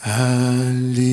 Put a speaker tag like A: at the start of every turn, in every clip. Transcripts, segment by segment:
A: soit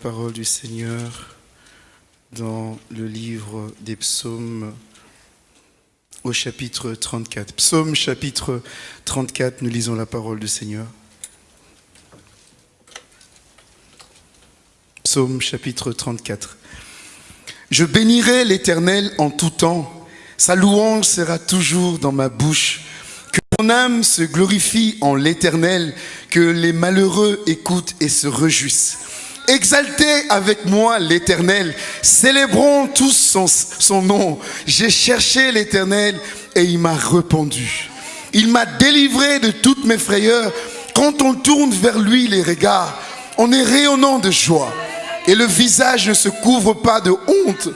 A: parole du Seigneur dans le livre des psaumes au chapitre 34. Psaume chapitre 34, nous lisons la parole du Seigneur. Psaume chapitre 34. Je bénirai l'Éternel en tout temps. Sa louange sera toujours dans ma bouche. Que mon âme se glorifie en l'Éternel, que les malheureux écoutent et se réjouissent. Exaltez avec moi l'Éternel, célébrons tous son, nom. J'ai cherché l'Éternel et il m'a répondu. Il m'a délivré de toutes mes frayeurs. Quand on tourne vers lui les regards, on est rayonnant de joie et le visage ne se couvre pas de honte.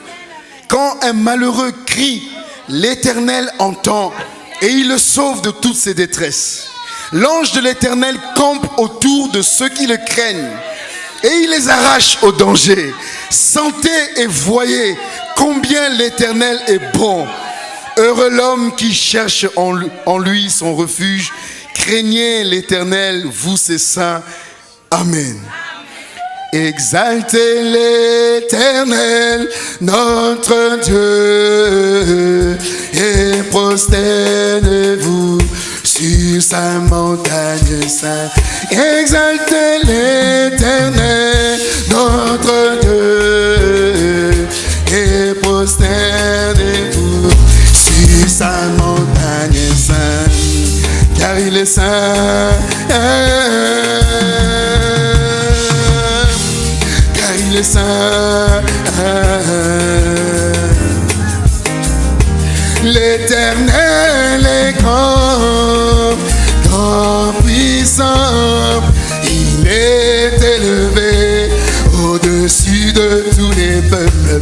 A: Quand un malheureux crie, l'Éternel entend et il le sauve de toutes ses détresses. L'ange de l'Éternel campe autour de ceux qui le craignent et il les arrache au danger. Sentez et voyez combien l'Éternel est bon. Heureux l'homme qui cherche en lui son refuge. Craignez l'Éternel, vous ses saints. Amen. Exaltez l'éternel, notre Dieu, et prosternez-vous sur sa montagne sainte. Exaltez l'éternel, notre Dieu, et prosternez-vous sur sa montagne sainte, car il est saint. il est saint. L'éternel est grand, grand puissant, il est élevé au-dessus de tous les peuples.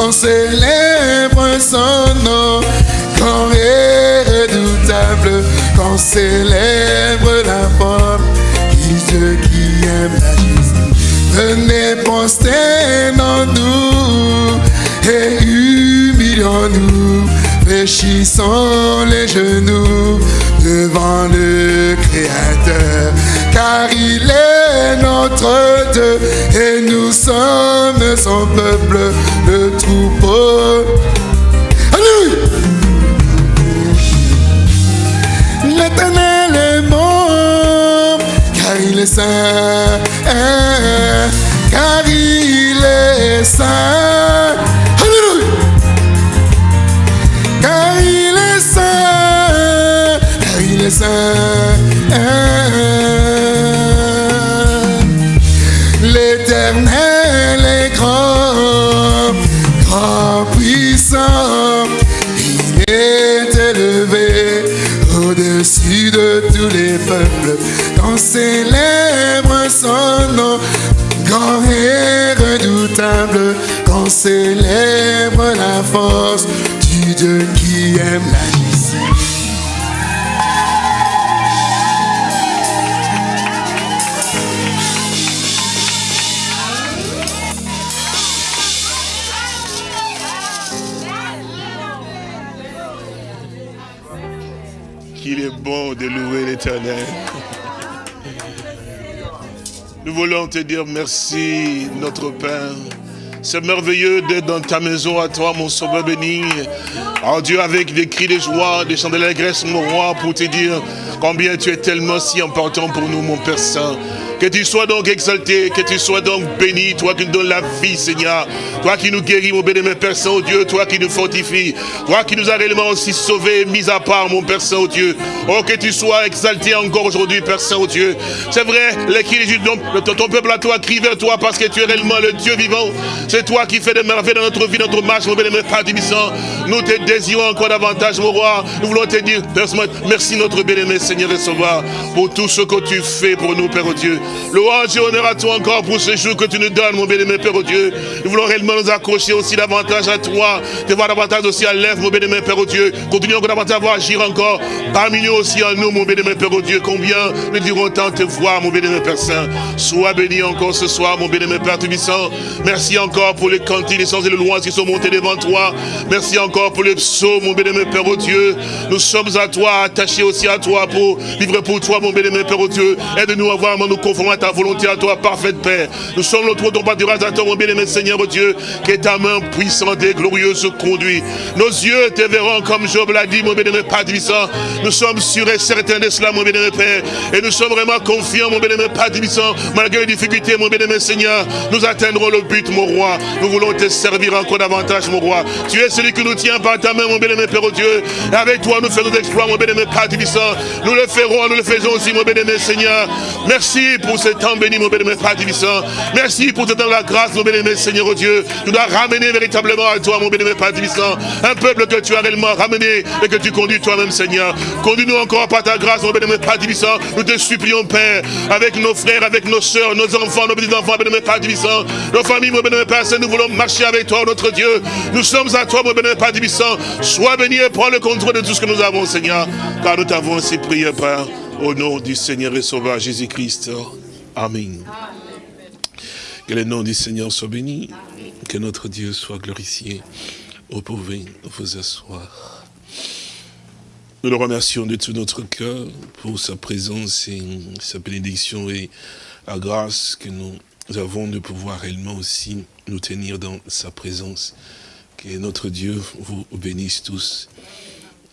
A: On célèbre son nom, quand est redoutable, qu'on célèbre la forme, qui Dieu qui aime la justice. Venez prosternons-nous et humilions-nous fléchissons les genoux devant le Créateur, car il est notre Dieu et nous sommes son peuple, le troupeau. Alléluia! L'éternel est bon, car il est saint, car il est saint. Célèbre la force du Dieu qui aime la justice.
B: Qu'il est bon de louer l'éternel. Nous voulons te dire merci, notre Père. C'est merveilleux d'être dans ta maison à toi, mon sauveur béni. Oh Dieu, avec des cris de joie, des chants de l'allégresse, mon roi, pour te dire combien tu es tellement si important pour nous, mon Père Saint. Que tu sois donc exalté, que tu sois donc béni, toi qui nous donnes la vie, Seigneur. Toi qui nous guéris, mon bénémoine Père Saint, oh Dieu, toi qui nous fortifies. Toi qui nous as réellement aussi sauvés, mis à part, mon Père Saint, oh que tu sois exalté encore aujourd'hui, Père Saint, oh Dieu. C'est vrai, de ton, peuple à toi crie vers toi parce que tu es réellement le Dieu vivant. C'est toi qui fais des merveilles dans notre vie, dans notre marche, mon bénémoine Père Tibissant. Nous te désirons encore davantage, mon roi. Nous voulons te dire, Père merci notre bénémoine Seigneur et Sauveur, pour tout ce que tu fais pour nous, Père, oh Dieu. Louange et honneur à toi encore pour ce jour que tu nous donnes, mon bénémoine Père, oh Dieu. Nous voulons réellement nous accrocher aussi davantage à toi, te voir davantage aussi à l'œuvre, mon bénémoine Père, oh Dieu. Continuons encore davantage à voir agir encore parmi nous aussi en nous, mon bénémoine Père, oh Dieu. Combien nous dirons tant te voir, mon bénémoine Père Saint. Sois béni encore ce soir, mon bénémoine Père Tubissant. Merci encore pour les cantiques, les sens et les louanges qui sont montés devant toi. Merci encore pour les psaumes, mon bénémoine Père, oh Dieu. Nous sommes à toi, attachés aussi à toi pour vivre pour toi, mon bénémoine Père, oh Dieu. Aide-nous à voir, nous à ta volonté, à toi, parfaite Père. Nous sommes notre ton pâturage à toi, mon bien-aimé Seigneur, Dieu, que ta main puissante et glorieuse conduit. Nos yeux te verront comme Job l'a dit, mon bien-aimé Père. Nous sommes sûrs et certains de cela, mon bien-aimé Père. Et nous sommes vraiment confiants, mon bien-aimé Père malgré les difficultés, mon bien-aimé Seigneur. Nous atteindrons le but, mon roi. Nous voulons te servir encore davantage, mon roi. Tu es celui qui nous tient par ta main, mon bien-aimé Père, oh Dieu. Et avec toi, nous faisons des exploits, mon bien-aimé Père. Nous le ferons, nous le faisons aussi, mon bien-aimé Seigneur. Merci pour ce temps béni, mon bénémoine Père Divissant. Merci pour temps de la grâce, mon bénémoine Seigneur oh Dieu. Tu dois ramener véritablement à toi, mon bénémoine Père Divissant, un peuple que tu as réellement ramené et que tu conduis toi-même, Seigneur. Conduis-nous encore par ta grâce, mon bénémoine Père Divissant. Nous te supplions, Père, avec nos frères, avec nos soeurs, nos enfants, nos petits-enfants, bénémoine Père Divissant, nos familles, mon bénémoine Père Saint, nous voulons marcher avec toi, notre Dieu. Nous sommes à toi, mon bénémoine Père Divissant. Sois béni et prends le contrôle de tout ce que nous avons, Seigneur, car nous t'avons ainsi prié, Père, au nom du Seigneur et Sauveur Jésus-Christ. Amen. Que le nom du Seigneur soit béni, que notre Dieu soit glorifié. Vous pouvez vous asseoir. Nous le remercions de tout notre cœur pour sa présence et sa bénédiction et la grâce que nous avons de pouvoir réellement aussi nous tenir dans sa présence. Que notre Dieu vous bénisse tous.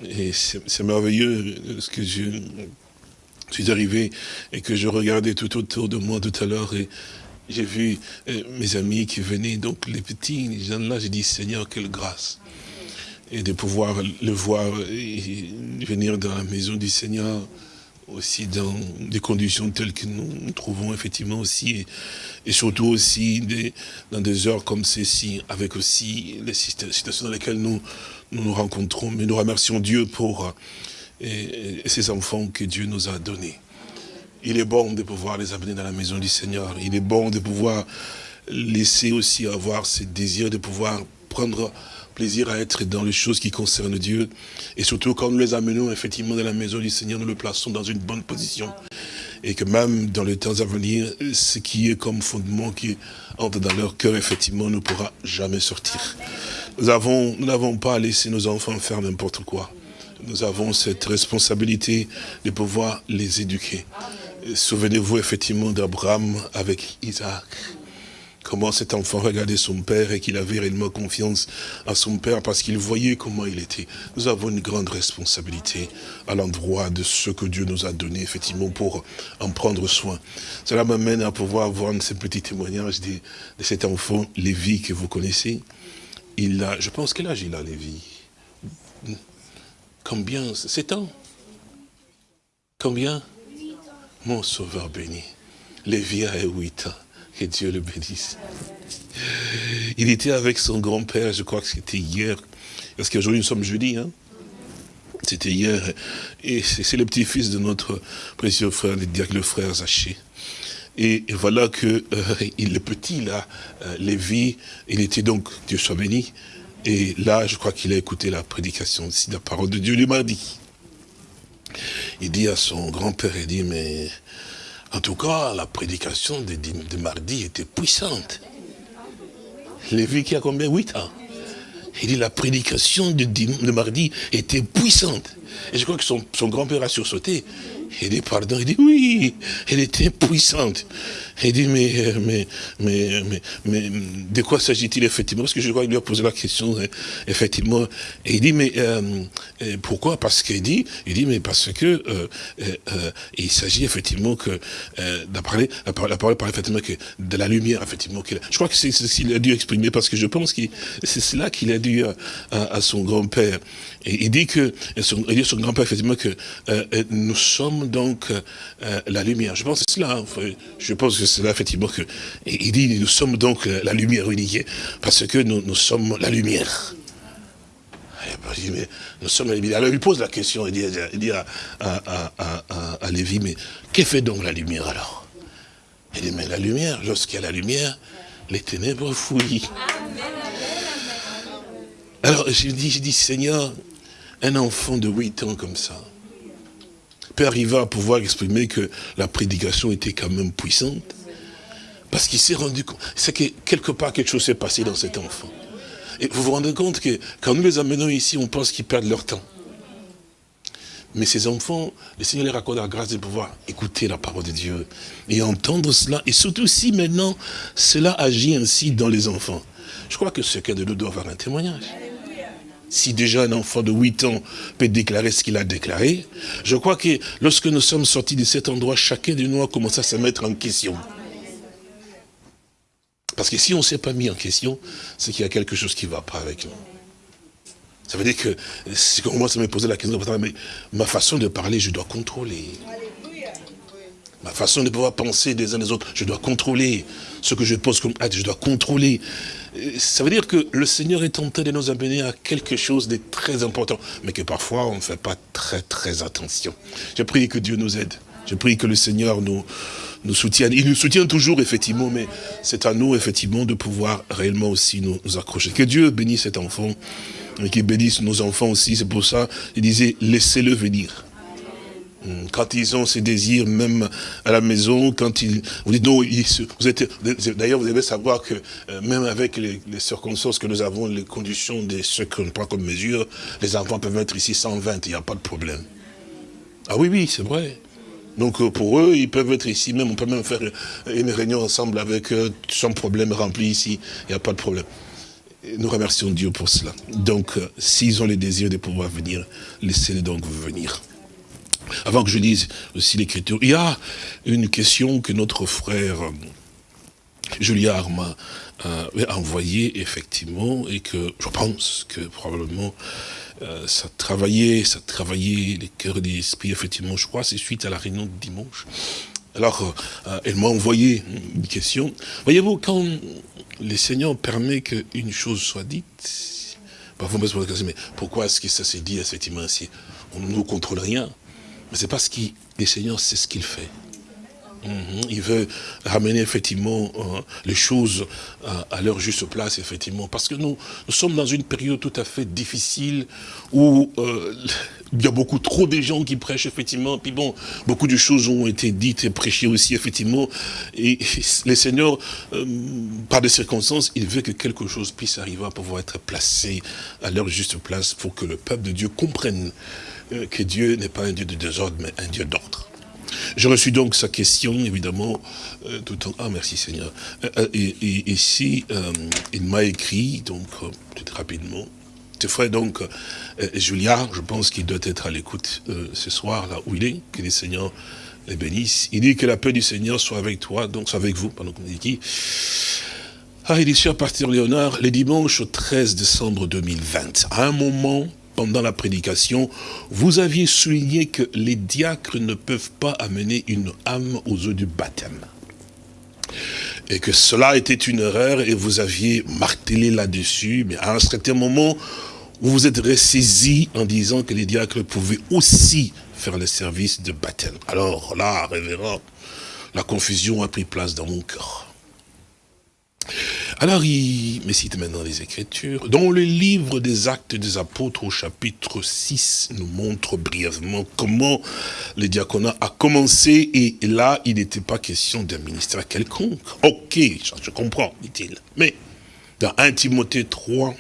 B: Et c'est merveilleux ce que je suis arrivé et que je regardais tout autour de moi tout à l'heure et j'ai vu euh, mes amis qui venaient, donc les petits, les gens là, j'ai dit Seigneur, quelle grâce. Et de pouvoir le voir et venir dans la maison du Seigneur, aussi dans des conditions telles que nous nous trouvons effectivement aussi, et, surtout aussi dans des heures comme ceci, avec aussi les situations dans lesquelles nous, nous rencontrons. Mais nous remercions Dieu pour et, ces enfants que Dieu nous a donnés. Il est bon de pouvoir les amener dans la maison du Seigneur. Il est bon de pouvoir laisser aussi avoir ce désir de pouvoir prendre plaisir à être dans les choses qui concernent Dieu. Et surtout quand nous les amenons effectivement dans la maison du Seigneur, nous le plaçons dans une bonne position. Et que même dans les temps à venir, ce qui est comme fondement qui entre dans leur cœur, effectivement, ne pourra jamais sortir. Nous avons, nous n'avons pas laissé nos enfants faire n'importe quoi. Nous avons cette responsabilité de pouvoir les éduquer. Souvenez-vous effectivement d'Abraham avec Isaac comment cet enfant regardait son père et qu'il avait réellement confiance à son père parce qu'il voyait comment il était. Nous avons une grande responsabilité à l'endroit de ce que Dieu nous a donné, effectivement, pour en prendre soin. Cela m'amène à pouvoir voir ce petit témoignage de, de cet enfant, Lévi, que vous connaissez. Il a, je pense, quel âge il a, Lévi? Combien 7 ans Combien Mon sauveur béni. Lévi a 8 ans. Que Dieu le bénisse. Il était avec son grand-père, je crois que c'était hier, parce qu'aujourd'hui nous sommes jeudi, hein. C'était hier, et c'est le petit-fils de notre précieux frère, le frère Zaché. Et, voilà que euh, le petit, là, euh, Lévi, il était donc, Dieu soit béni, et là, je crois qu'il a écouté la prédication aussi, la parole de Dieu le mardi. Il dit à son grand-père, il dit, mais en tout cas, la prédication de, de mardi était puissante. Lévi qui a combien? 8 ans. Il dit la prédication de, de, mardi était puissante. Et je crois que son, son grand-père a sursauté. Il dit pardon, il dit oui, elle était puissante. Il dit mais, mais, mais, mais, mais de quoi s'agit-il effectivement? Parce que je crois qu'il lui a posé la question hein, effectivement. Et il dit mais euh, euh, pourquoi? Parce qu'il dit, il dit mais parce que euh, euh, il s'agit effectivement que la parole, la parole parle effectivement que de la lumière effectivement. Je crois que c'est ce qu'il a dû exprimer parce que je pense que c'est cela qu'il a dû à, son grand-père. Et il dit que son, il dit son grand-père effectivement que nous sommes donc euh, la lumière. Je pense que c'est cela. Hein. je pense que c'est là effectivement que. il dit nous sommes donc la lumière unique parce que nous, sommes la lumière. Mais nous sommes la lumière. Alors il pose la question, il dit, à, Lévi, mais qu'est fait donc la lumière alors? Il dit, mais la lumière, lorsqu'il y a la lumière, les ténèbres fouillent. Alors je dis, je dis, Seigneur, un enfant de 8 ans comme ça, peut arriver à pouvoir exprimer que la prédication était quand même puissante? Parce qu'il s'est rendu compte, c'est que quelque part quelque chose s'est passé dans cet enfant. Et vous vous rendez compte que quand nous les amenons ici, on pense qu'ils perdent leur temps. Mais ces enfants, le Seigneur leur accorde la grâce de pouvoir écouter la parole de Dieu et entendre cela. Et surtout si maintenant cela agit ainsi dans les enfants. Je crois que chacun de nous doit avoir un témoignage. Si déjà un enfant de 8 ans peut déclarer ce qu'il a déclaré, je crois que lorsque nous sommes sortis de cet endroit, chacun de nous a commencé à se mettre en question. Parce que si on ne s'est pas mis en question, c'est qu'il y a quelque chose qui ne va pas avec nous. Ça veut dire que si on commence à me poser la question, mais ma façon de parler, je dois contrôler. Ma façon de pouvoir penser des uns des autres, je dois contrôler. Ce que je pose comme acte, je dois contrôler. Ça veut dire que le Seigneur est en train de nous amener à quelque chose de très important, mais que parfois on ne fait pas très très attention. Je prie que Dieu nous aide. Je prie que le Seigneur nous, nous soutienne. Il nous soutient toujours, effectivement, mais c'est à nous, effectivement, de pouvoir réellement aussi nous, accrocher. Que Dieu bénisse cet enfant, et qu'il bénisse nos enfants aussi. C'est pour ça, il disait, laissez-le venir. Hmm, quand ils ont ces désirs, même à la maison, quand ils... Vous dites, non, vous êtes... D'ailleurs, vous devez savoir que euh, même avec les, circonstances que nous avons, les conditions de ce qu'on prend comme mesure, les enfants peuvent être ici 120, il n'y a pas de problème. Ah oui, oui, c'est vrai. Donc euh, pour eux, ils peuvent être ici, même on peut même faire une réunion ensemble avec eux, sans problème rempli ici, il n'y a pas de problème. nous remercions Dieu pour cela. Donc, euh, s'ils ont le désir de pouvoir venir, laissez-les donc venir. Avant que je dise aussi l'écriture, il y a une question que notre frère euh, Julien m'a euh, envoyée effectivement et que je pense que probablement euh, ça travaillait, ça travaillait les cœurs et les esprits, effectivement, je crois, c'est suite à la réunion de dimanche. Alors, euh, elle m'a envoyé une question. Voyez-vous, quand le Seigneur permet qu'une chose soit dite, parfois on me pose mais pourquoi est-ce que ça s'est dit effectivement ainsi On ne nous contrôle rien? Mais c'est parce que le Seigneur sait ce qu'il fait. Mhm. Il veut ramener effectivement euh, les choses euh, à leur juste place, effectivement. Parce que nous, sommes dans une période tout à fait difficile où euh, il y a beaucoup trop de gens qui prêchent, effectivement. Puis bon, beaucoup de choses ont été dites et prêchées aussi, effectivement. Et les seigneurs, par des circonstances, il veut que quelque chose puisse arriver à pouvoir être placé à leur juste place pour que le peuple de Dieu comprenne que Dieu n'est pas un Dieu de désordre, mais un Dieu d'ordre. Je reçu donc sa question, évidemment, euh, tout en... Ah, merci Seigneur. Euh, euh, et, ici, il m'a écrit, donc, peut-être rapidement, ferais donc, Julia, je pense qu'il doit être à l'écoute ce soir, là où il est, que les Seigneurs les bénissent. Il dit que la paix du Seigneur soit avec toi, donc soit avec vous, pendant qu'on dit qui. Ah, il dit, cher pasteur Léonard, le dimanche 13 décembre 2020, à un moment pendant la prédication, vous aviez souligné que les diacres ne peuvent pas amener une âme aux eaux du baptême. Et que cela était une erreur et vous aviez martelé là-dessus, mais à un certain moment, vous vous êtes ressaisi en disant que les diacres pouvaient aussi faire le service de baptême. Alors là, révérend, la confusion a pris place dans mon cœur. Alors il me cite maintenant les Écritures, dont le livre des actes des apôtres au chapitre 6 nous montre brièvement comment le diaconat a commencé et là il n'était pas question d'un ministère quelconque. Ok, je comprends, dit-il. Mais dans 1 Timothée 3,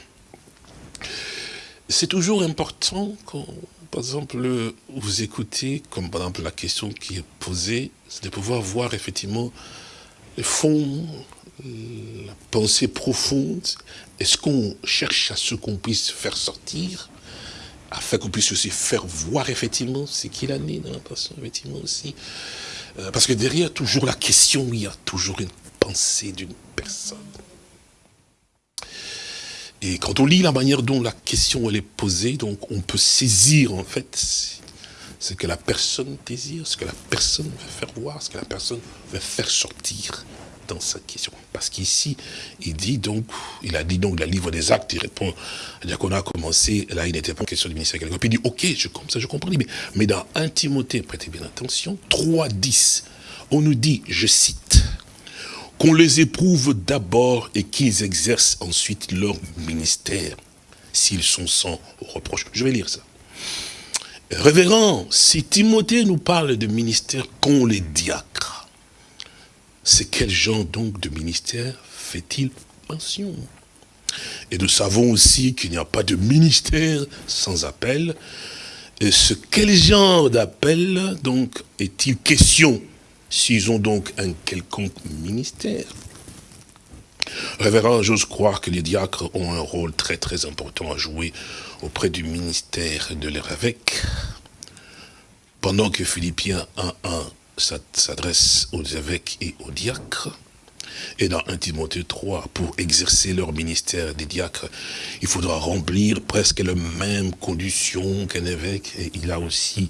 B: c'est toujours important quand, par exemple, vous écoutez, comme par exemple la question qui est posée, c'est de pouvoir voir effectivement le fond, la pensée profonde, est-ce qu'on cherche à ce qu'on puisse faire sortir, afin qu'on puisse aussi faire voir effectivement ce qu'il a né dans la personne, effectivement aussi. Euh, parce que derrière toujours la question, il y a toujours une pensée d'une personne. Et quand on lit la manière dont la question elle est posée, donc on peut saisir en fait ce que la personne désire, ce que la personne veut faire voir, ce que la personne veut faire sortir dans cette question. Parce qu'ici, il dit donc, il a dit donc le livre des actes, il répond, qu'on a commencé, là il n'était pas question du ministère Puis il dit, ok, je, comme ça je comprends, mais, mais dans 1 Timothée, prêtez bien attention, 3.10, on nous dit, je cite, qu'on les éprouve d'abord et qu'ils exercent ensuite leur ministère, s'ils sont sans reproche. Je vais lire ça. Révérend, si Timothée nous parle de ministère qu'ont les diacres, c'est quel genre donc de ministère fait-il mention? Et nous savons aussi qu'il n'y a pas de ministère sans appel. Et ce quel genre d'appel donc est-il question s'ils ont donc un quelconque ministère? Révérend, j'ose croire que les diacres ont un rôle très très important à jouer auprès du ministère de leur évêque. Pendant que Philippiens 1.1 s'adresse aux évêques et aux diacres. Et dans 1 Timothée 3, pour exercer leur ministère des diacres, il faudra remplir presque les mêmes conditions qu'un évêque. Et il a aussi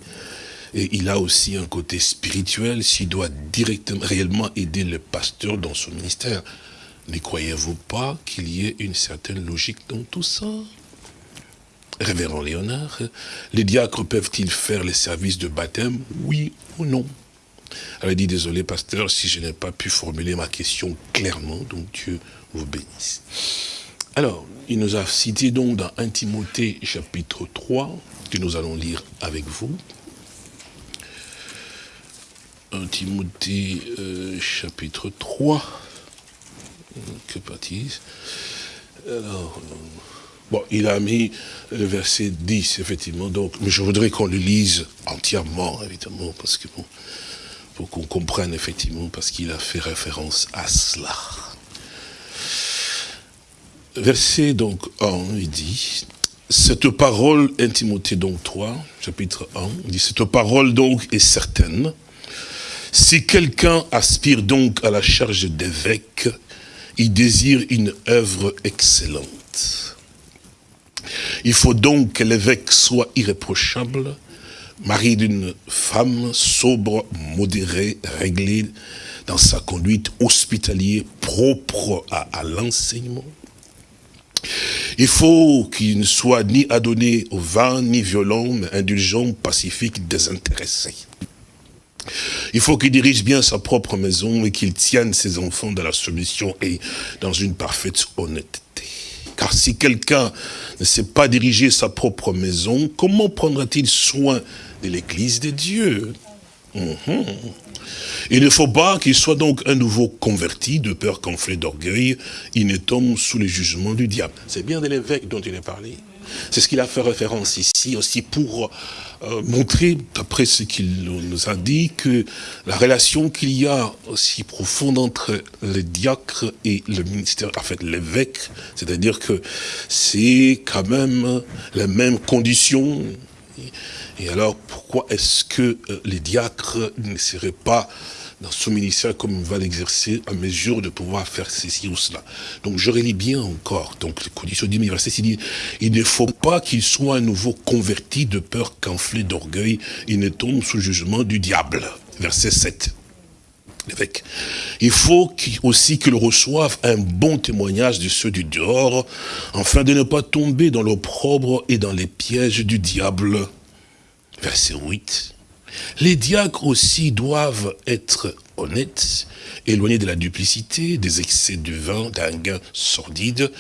B: il a aussi un côté spirituel s'il doit directement, réellement aider le pasteur dans son ministère. Ne croyez-vous pas qu'il y ait une certaine logique dans tout ça? Révérend Léonard, les diacres peuvent-ils faire les services de baptême? Oui ou non? Elle a dit, désolé pasteur, si je n'ai pas pu formuler ma question clairement, donc Dieu vous bénisse. Alors, il nous a cité donc dans 1 Timothée chapitre 3, que nous allons lire avec vous. 1 Timothée euh, chapitre 3, que baptise? Alors, bon, il a mis le verset 10, effectivement, donc, mais je voudrais qu'on le lise entièrement, évidemment, parce que bon, pour qu'on comprenne effectivement, parce qu'il a fait référence à cela. Verset donc 1, il dit, cette parole, 1 Timothée donc 3, chapitre 1, il dit, cette parole donc est certaine. Si quelqu'un aspire donc à la charge d'évêque, il désire une œuvre excellente. Il faut donc que l'évêque soit irréprochable, mari d'une femme sobre, modérée, réglée dans sa conduite hospitalière, propre à, à l'enseignement. Il faut qu'il ne soit ni adonné au vin, ni violent, mais indulgent, pacifique, désintéressé. Il faut qu'il dirige bien sa propre maison et qu'il tienne ses enfants dans la soumission et dans une parfaite honnêteté. Car si quelqu'un ne sait pas diriger sa propre maison, comment prendra-t-il soin de l'église de Dieu mhm. Il ne faut pas qu'il soit donc un nouveau converti, de peur qu'enflé d'orgueil, il ne tombe sous les jugements du diable. C'est bien de l'évêque dont il est parlé. C'est ce qu'il a fait référence ici aussi pour euh, montrer, d'après ce qu'il nous a dit, que la relation qu'il y a aussi profonde entre le diacre et le ministère, en fait l'évêque, c'est-à-dire que c'est quand même les mêmes conditions. Et alors, pourquoi est-ce que euh, les diacres ne seraient pas dans son ministère comme il va l'exercer à mesure de pouvoir faire ceci ou cela? Donc je relis bien encore. Donc les conditions du verset, il dit, il ne faut pas qu'il soit à nouveau converti de peur qu'enflé d'orgueil, il ne tombe sous jugement du diable. Verset 7. Il faut aussi qu'il reçoive un bon témoignage de ceux du dehors, afin de ne pas tomber dans l'opprobre et dans les pièges du diable. Verset 8. Les diacres aussi doivent être honnêtes, éloignés de la duplicité, des excès du vin, d'un gain sordide,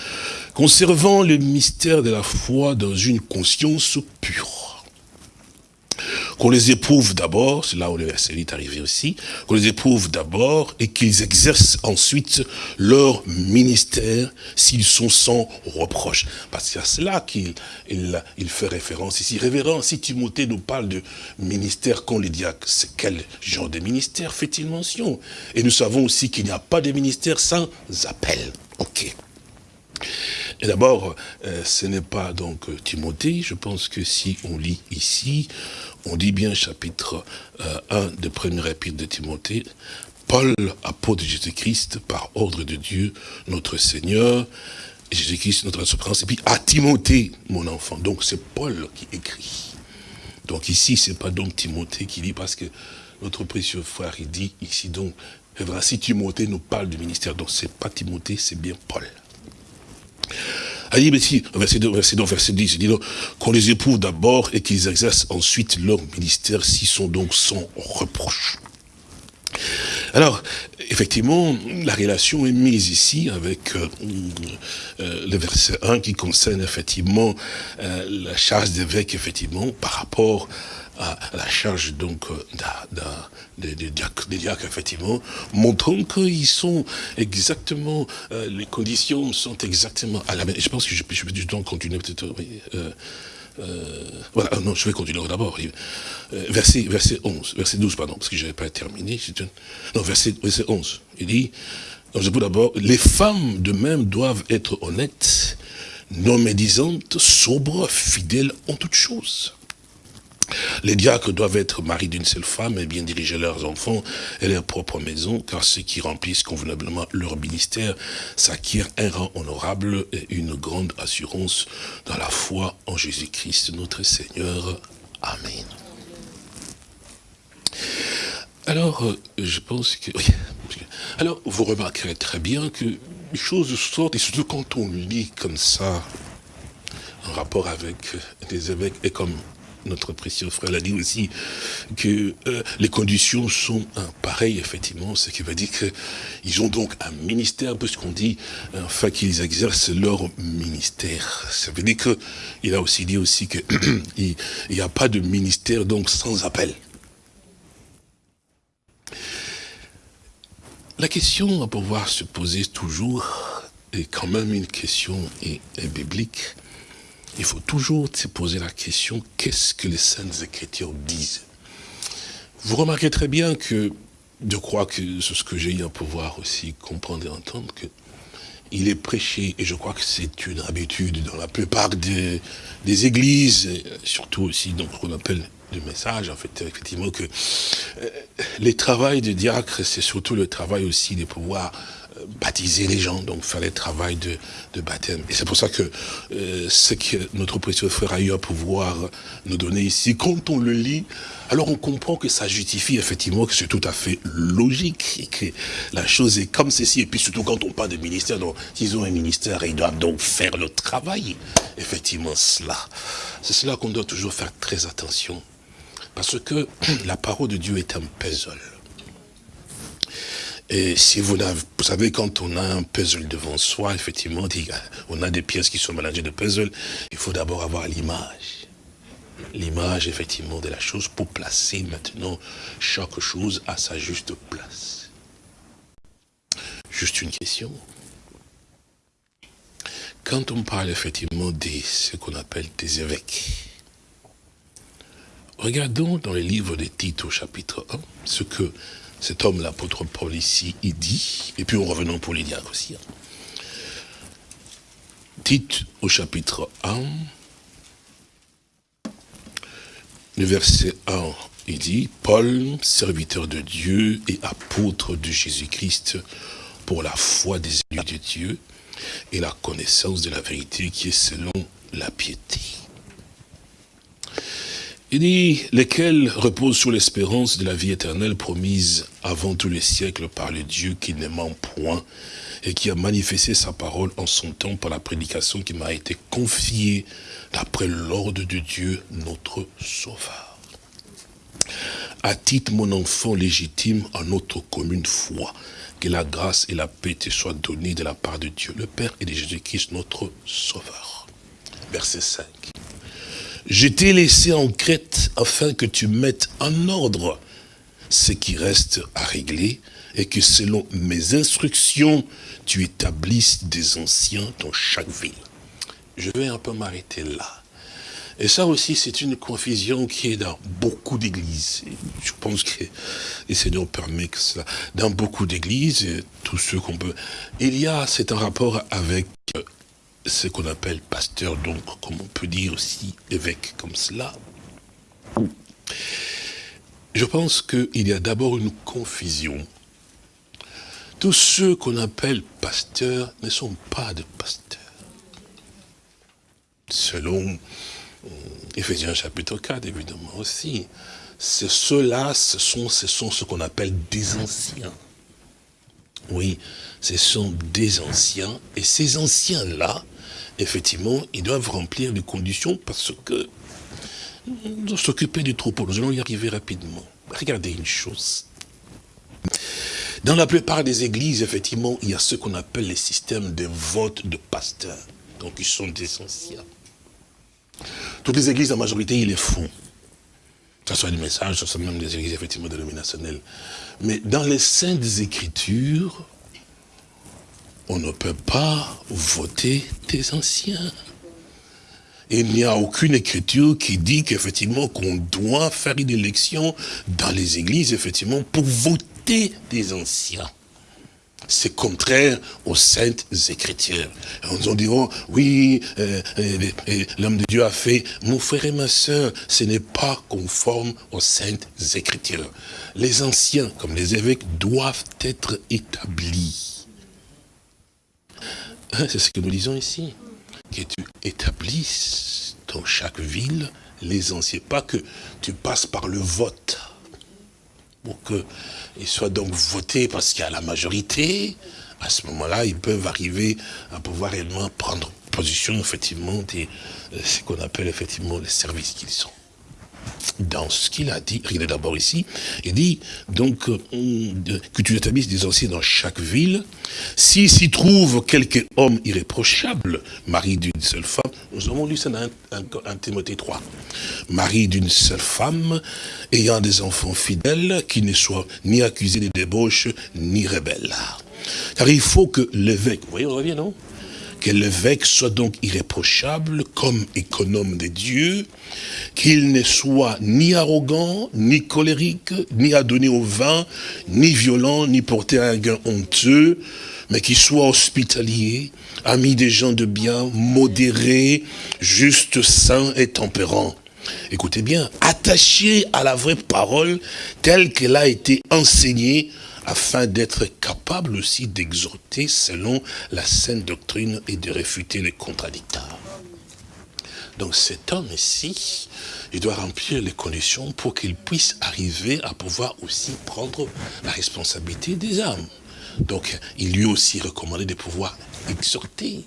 B: conservant le mystère de la foi dans une conscience pure qu'on les éprouve d'abord, c'est là où le verset est arrivé aussi, qu'on les éprouve d'abord et qu'ils exercent ensuite leur ministère s'ils sont sans reproche. Parce que c'est à cela qu'il il, fait référence ici. Révérend, si Timothée nous parle de ministère qu'ont les diacres, c'est quel genre de ministère fait-il mention? Et nous savons aussi qu'il n'y a pas de ministère sans appel. Ok. Et d'abord, euh, ce n'est pas donc Timothée, je pense que si on lit ici, on dit bien chapitre 1 euh, de premier épître de Timothée, Paul, apôtre de Jésus-Christ, par ordre de Dieu, notre Seigneur, Jésus-Christ, notre souffrance, et puis à Timothée, mon enfant. Donc c'est Paul qui écrit. Donc ici, c'est pas donc Timothée qui lit, parce que notre précieux frère, il dit ici donc, si Timothée nous parle du ministère, donc c'est pas Timothée, c'est bien Paul. Allez, mais si, verset 2, verset 2, verset 10, il dit qu'on les éprouve d'abord et qu'ils exercent ensuite leur ministère s'ils sont donc sans reproche. Alors, effectivement, la relation est mise ici avec euh, euh, le verset 1 qui concerne effectivement euh, la charge d'évêque, effectivement, par rapport à la charge donc des, diacres, effectivement, montrant qu'ils sont exactement, euh, les conditions sont exactement à la même. Je pense que je, je vais du temps continuer peut-être. Euh, euh, voilà, non, je vais continuer d'abord. verset, verset 11, verset 12, pardon, parce que je n'avais pas terminé. Non, verset, verset 11. Il dit, d'abord, les femmes de même doivent être honnêtes, non médisantes, sobres, fidèles en toutes choses. Les diacres doivent être maris d'une seule femme et bien diriger leurs enfants et leur propre maison, car ceux qui remplissent convenablement leur ministère s'acquièrent un rang honorable et une grande assurance dans la foi en Jésus-Christ notre Seigneur. Amen. Alors, euh, je pense que... Alors, vous remarquerez très bien que les choses sortent, et surtout quand on lit comme ça, en rapport avec des évêques, et comme notre précieux frère l'a dit aussi, que euh, les conditions sont pareilles, effectivement, ce qui veut dire qu'ils ont donc un ministère, puisqu'on dit, enfin, qu'ils exercent leur ministère. Ça veut dire qu'il a aussi dit aussi qu'il n'y a pas de ministère, donc, sans appel. La question à pouvoir se poser toujours est quand même une question biblique il faut toujours se poser la question, qu'est-ce que les Saintes Écritures disent? Vous remarquez très bien que, je crois que c'est ce que j'ai eu à pouvoir aussi comprendre et entendre, que il est prêché, et je crois que c'est une habitude dans la plupart des, églises, surtout aussi dans ce qu'on appelle le message, en fait, effectivement, que euh, les travails de diacre, c'est surtout le travail aussi de pouvoir baptiser les gens, donc faire le travail de, de baptême. Et c'est pour ça que euh, ce que notre précieux frère a eu à pouvoir nous donner ici, quand on le lit, alors on comprend que ça justifie effectivement que c'est tout à fait logique et que la chose est comme ceci. Et puis surtout quand on parle de ministère, donc s'ils ont un ministère, ils doivent donc faire le travail. Effectivement, cela. C'est cela qu'on doit toujours faire très attention. Parce que la parole de Dieu est un puzzle. Et si vous, vous savez, quand on a un puzzle devant soi, effectivement, on a des pièces qui sont mélangées de puzzle, il faut d'abord avoir l'image. L'image, effectivement, de la chose pour placer maintenant chaque chose à sa juste place. Juste une question. Quand on parle effectivement de ce qu'on appelle des évêques, regardons dans les livres des titres au chapitre 1, ce que cet homme, l'apôtre Paul ici, il dit, et puis on revenons pour les diacres aussi. Hein. Tite au chapitre 1, le verset 1, il dit, Paul, serviteur de Dieu et apôtre de Jésus-Christ, pour la foi des élus de Dieu et la connaissance de la vérité qui est selon la piété. Il dit, lesquels reposent sur l'espérance de la vie éternelle promise avant tous les siècles par le Dieu qui ne ment point et qui a manifesté sa parole en son temps par la prédication qui m'a été confiée d'après l'ordre de Dieu, notre Sauveur. À titre, mon enfant légitime, en notre commune foi, que la grâce et la paix te soient données de la part de Dieu, le Père et de Jésus-Christ, notre Sauveur. Verset 5. Je t'ai laissé en Crète afin que tu mettes en ordre ce qui reste à régler et que selon mes instructions, tu établisses des anciens dans chaque ville. Je vais un peu m'arrêter là. Et ça aussi, c'est une confusion qui est dans beaucoup d'églises. Je pense que le Seigneur permet que cela. Dans beaucoup d'églises, tous ceux qu'on peut... Il y a, c'est un rapport avec ce qu'on appelle pasteur, donc comme on peut dire aussi évêque comme cela. Je pense qu'il y a d'abord une confusion. Tous ceux qu'on appelle pasteurs ne sont pas de pasteurs. Selon Ephésiens chapitre 4, évidemment aussi. Ceux-là, ce sont, ce sont ce qu'on appelle des anciens. Oui, ce sont des anciens, et ces anciens-là, effectivement, ils doivent remplir les conditions parce que s'occuper du troupeau. Nous allons y arriver rapidement. Regardez une chose. Dans la plupart des églises, effectivement, il y a ce qu'on appelle les systèmes de vote de pasteurs. Donc, ils sont des anciens. Toutes les églises, la majorité, ils les font. Que ce soit des messages, ce soit même des églises, effectivement, dénominationnelles. Mais dans les saintes écritures, on ne peut pas voter des anciens. Il n'y a aucune écriture qui dit qu'effectivement qu'on doit faire une élection dans les églises, effectivement, pour voter des anciens. C'est contraire aux saintes écritures. On nous diront, oui, euh, euh, l'homme de Dieu a fait, mon frère et ma soeur, ce n'est pas conforme aux saintes écritures. Les anciens, comme les évêques, doivent être établis. Hein, c'est ce que nous disons ici. Que tu établisses dans chaque ville les anciens. Pas que tu passes par le vote. Pour qu'ils soient donc votés parce qu'il y a la majorité. À ce moment-là, ils peuvent arriver à pouvoir réellement prendre position, effectivement, de ce qu'on appelle effectivement les services qu'ils sont dans ce qu'il a dit, regardez d'abord ici, il dit donc euh, que tu établisses des anciens dans chaque ville, s'il s'y trouve quelque homme irréprochable, mari d'une seule femme, nous avons lu ça dans un, Timothée 3, mari d'une seule femme, ayant des enfants fidèles, qui ne soient ni accusés de débauche, ni rebelles. Car il faut que l'évêque, vous voyez, on revient, non? Que l'évêque soit donc irréprochable comme économe de Dieu, qu'il ne soit ni arrogant, ni colérique, ni adonné au vin, ni violent, ni porté à un gain honteux, mais qu'il soit hospitalier, ami des gens de bien, modéré, juste, saint et tempérant. Écoutez bien, attaché à la vraie parole telle qu'elle a été enseignée afin d'être capable aussi d'exhorter selon la saine doctrine et de réfuter les contradicteurs. Donc cet homme ici, il doit remplir les conditions pour qu'il puisse arriver à pouvoir aussi prendre la responsabilité des âmes. Donc, il lui aussi recommandé de pouvoir exhorter.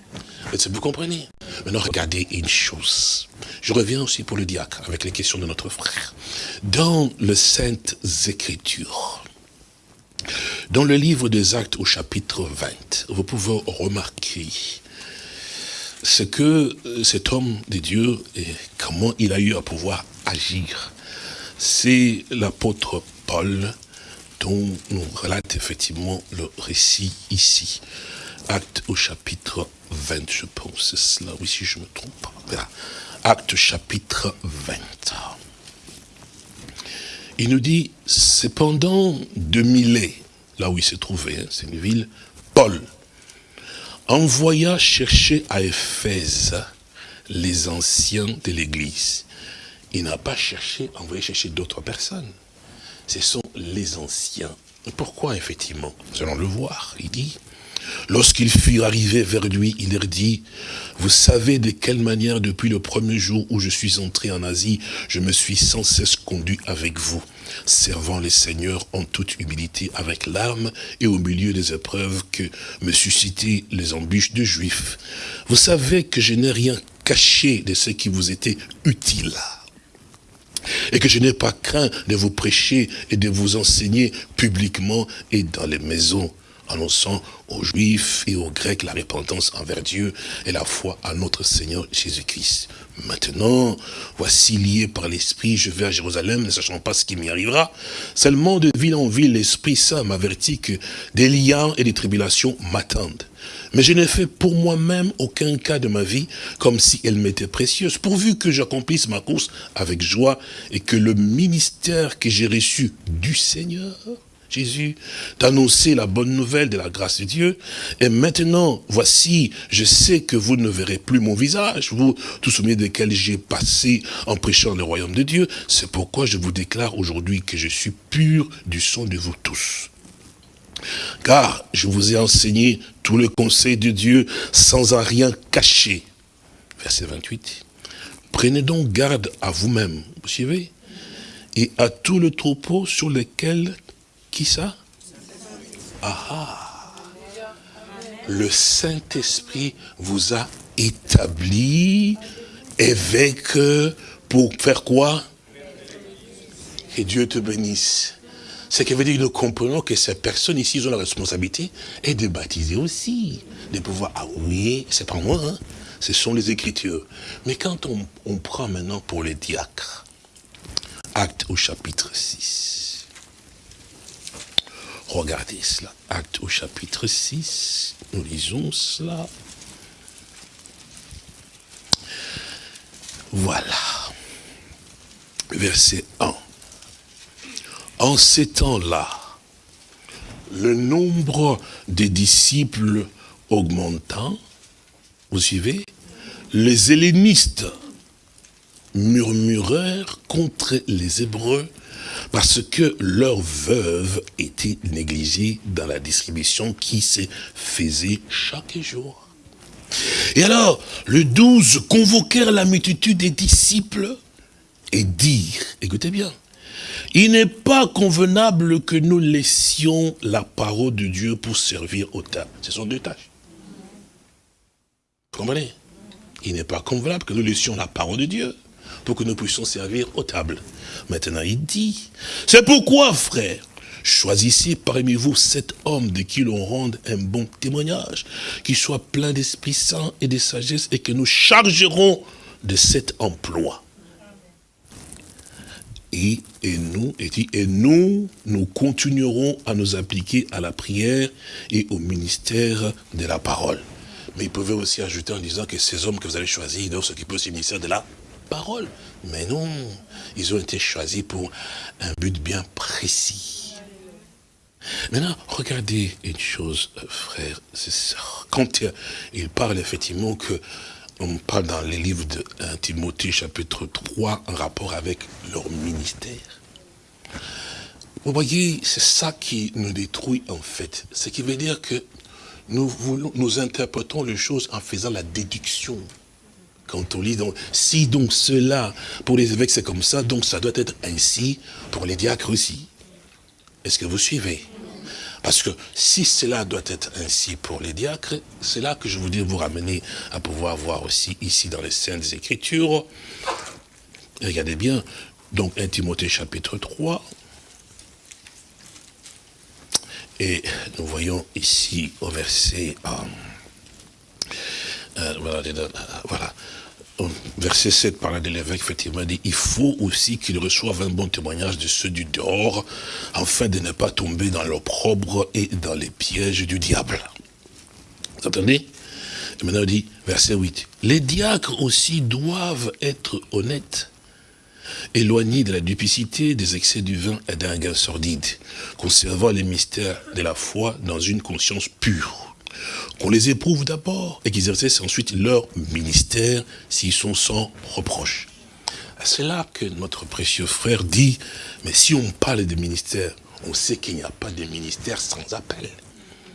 B: Vous comprenez? Maintenant, regardez une chose. Je reviens aussi pour le diacre, avec les questions de notre frère. Dans le Saintes Écritures, dans le livre des Actes au chapitre 20, vous pouvez remarquer ce que euh, cet homme de Dieu, et comment il a eu à pouvoir agir. C'est l'apôtre Paul dont nous relate effectivement le récit ici. Acte au chapitre 20, je pense, c'est cela, oui, si je me trompe. Acte chapitre 20. Il nous dit, cependant de Milet, là où il se trouvait, hein, c'est une ville, Paul, envoya chercher à Éphèse les anciens de l'église. Il n'a pas cherché, envoyé chercher d'autres personnes. Ce sont les anciens. Pourquoi, effectivement? Nous allons le voir. Il dit, Lorsqu'ils furent arrivés vers lui, il leur dit, vous savez de quelle manière depuis le premier jour où je suis entré en Asie, je me suis sans cesse conduit avec vous, servant les seigneurs en toute humilité avec larmes et au milieu des épreuves que me suscitaient les embûches de juifs. Vous savez que je n'ai rien caché de ce qui vous était utile et que je n'ai pas craint de vous prêcher et de vous enseigner publiquement et dans les maisons annonçant aux Juifs et aux Grecs la repentance envers Dieu et la foi à notre Seigneur Jésus-Christ. Maintenant, voici lié par l'Esprit, je vais à Jérusalem, ne sachant pas ce qui m'y arrivera. Seulement de ville en ville, l'Esprit Saint m'avertit que des liens et des tribulations m'attendent. Mais je n'ai fait pour moi-même aucun cas de ma vie comme si elle m'était précieuse, pourvu que j'accomplisse ma course avec joie et que le ministère que j'ai reçu du Seigneur Jésus, d'annoncer la bonne nouvelle de la grâce de Dieu. Et maintenant, voici, je sais que vous ne verrez plus mon visage, vous, tous milieu desquels j'ai passé en prêchant le royaume de Dieu. C'est pourquoi je vous déclare aujourd'hui que je suis pur du sang de vous tous. Car je vous ai enseigné tout le conseil de Dieu sans en rien cacher. Verset 28. Prenez donc garde à vous-même, vous suivez Et à tout le troupeau sur lequel qui ça? Ah, Le Saint-Esprit vous a établi évêque pour faire quoi? Que Dieu te bénisse. Ce qui veut dire que nous comprenons que ces personnes ici ont la responsabilité et de baptiser aussi. De pouvoir, ah oui, c'est pas moi, hein, ce sont les Écritures. Mais quand on, on prend maintenant pour les diacres, acte au chapitre 6, Regardez cela. Acte au chapitre 6. Nous lisons cela. Voilà. Verset 1. En ces temps-là, le nombre des disciples augmentant, vous suivez, les hellénistes murmurèrent contre les Hébreux parce que leurs veuves étaient négligées dans la distribution qui se faisait chaque jour. Et alors, le douze convoquèrent la multitude des disciples et dirent, écoutez bien, il n'est pas convenable que nous laissions la parole de Dieu pour servir au tas. Ce sont deux tâches. Vous comprenez? Il n'est pas convenable que nous laissions la parole de Dieu pour que nous puissions servir aux tables. Maintenant, il dit, c'est pourquoi, frère, choisissez parmi vous sept hommes de qui l'on rende un bon témoignage, qui soient pleins d'Esprit Saint et de sagesse, et que nous chargerons de cet emploi. Et, nous, et, nous, nous continuerons à nous appliquer à la prière et au ministère de la parole. Mais il pouvait aussi ajouter en disant que ces hommes que vous allez choisir, doivent s'occuper aussi du ministère de la Mais non, ils ont été choisis pour un but bien précis. Maintenant, regardez une chose, frère, quand il parle effectivement que on parle dans les livres de Timothée chapitre 3 en rapport avec leur ministère. vous voyez, c'est ça qui nous détruit en fait. Ce qui veut dire que nous, voulons, nous interprétons les choses en faisant la déduction. Quand on lit, donc, si donc cela, pour les évêques c'est comme ça, donc ça doit être ainsi pour les diacres aussi. Est-ce que vous suivez? Parce que si cela doit être ainsi pour les diacres, c'est là que je voudrais vous ramener à pouvoir voir aussi ici dans les Saintes Écritures. Regardez bien, donc 1 Timothée chapitre 3. Et nous voyons ici au verset... Euh, voilà, verset 7 par de l'évêque, effectivement, dit, il faut aussi qu'il reçoive un bon témoignage de ceux du dehors, afin de ne pas tomber dans l'opprobre et dans les pièges du diable. Vous entendez? Et maintenant, il dit, verset 8, les diacres aussi doivent être honnêtes, éloignés de la duplicité, des excès du vin et d'un gain sordide, conservant les mystères de la foi dans une conscience pure qu'on les éprouve d'abord et qu'ils exercent ensuite leur ministère s'ils sont sans reproche. C'est là que notre précieux frère dit, mais si on parle de ministère, on sait qu'il n'y a pas de ministère sans appel.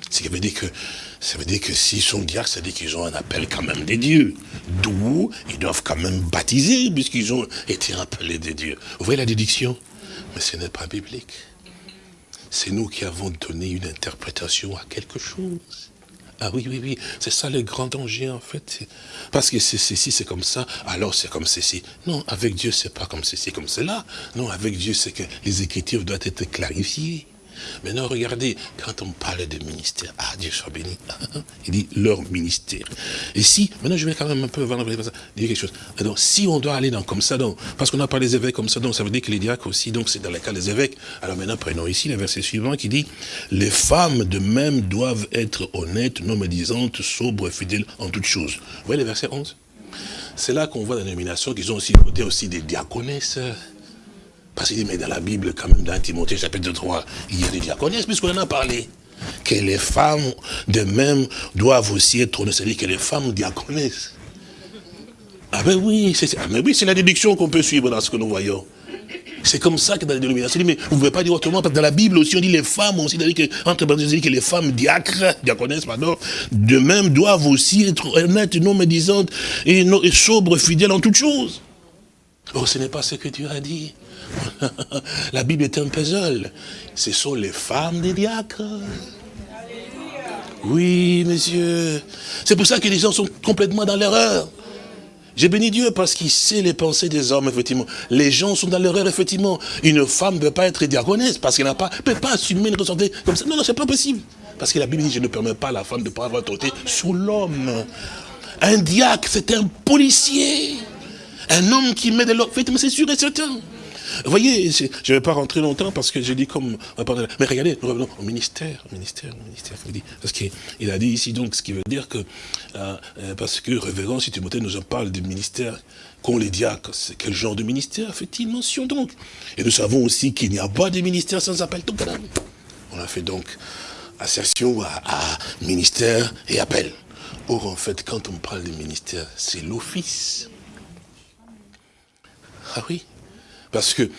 B: Ce qui veut dire que, ça veut dire que s'ils sont diacres, ça veut dire qu'ils ont un appel quand même des dieux. D'où ils doivent quand même baptiser, puisqu'ils ont été appelés des dieux. Vous voyez la déduction? Mais ce n'est pas biblique. C'est nous qui avons donné une interprétation à quelque chose. Ah oui, oui, oui, c'est ça le grand danger en fait. Parce que c'est ceci, c'est comme ça, alors c'est comme ceci. Non, avec Dieu, c'est pas comme ceci, comme cela. Non, avec Dieu, c'est que les Écritures doivent être clarifiées. Maintenant, regardez, quand on parle de ministère, ah, Dieu soit béni, il dit leur ministère. Et si, maintenant je vais quand même un peu dire quelque chose. Donc, si on doit aller dans comme ça, donc, parce qu'on a parlé des évêques comme ça, donc ça veut dire que les diacres aussi, donc c'est dans le cas des évêques. Alors maintenant, prenons ici le verset suivant qui dit, les femmes de même doivent être honnêtes, non médisantes, sobres fidèles en toutes choses. Vous voyez le verset 11 C'est là qu'on voit la nomination qu'ils ont aussi côté aussi des diaconesses. Parce qu'il mais dans la Bible, quand même, dans Timothée chapitre 3, il y a des diaconesses, puisqu'on en a parlé. Que les femmes, de même, doivent aussi être honnêtes, c'est-à-dire que les femmes diaconesses. Ah ben oui, c'est ah oui, la déduction qu'on peut suivre dans ce que nous voyons. C'est comme ça que dans les dénominations, mais vous ne pouvez pas dire autrement, parce que dans la Bible aussi, on dit les femmes aussi, dit que, entre dit que les femmes diacres, diaconesses, pardon, de même doivent aussi être honnêtes, non médisantes, et, et sobres, fidèles en toutes choses. Oh, ce n'est pas ce que Dieu a dit. La Bible est un puzzle. Ce sont les femmes des diacres. Oui, monsieur. C'est pour ça que les gens sont complètement dans l'erreur. J'ai béni Dieu parce qu'il sait les pensées des hommes, effectivement. Les gens sont dans l'erreur, effectivement. Une femme ne peut pas être diaconesse parce qu'elle ne peut pas assumer une responsabilité comme ça. Non, non, c'est pas possible. Parce que la Bible dit, je ne permets pas à la femme de pas avoir autorité sur l'homme. Un diacre, c'est un policier. Un homme qui met de l'ordre. C'est sûr et certain. Vous voyez, je ne vais pas rentrer longtemps parce que j'ai dit comme... Mais regardez, nous revenons au ministère, au ministère, au ministère. Parce qu'il a dit ici donc, ce qui veut dire que... Euh, euh, parce que révérend, si Timothée nous en parle du ministère qu'ont les diacres, quel genre de ministère fait-il mention donc? Et nous savons aussi qu'il n'y a pas de ministère sans appel. Donc, on a fait donc assertion à, à ministère et appel. Or, en fait, quand on parle de ministère, c'est l'office. Ah oui, parce que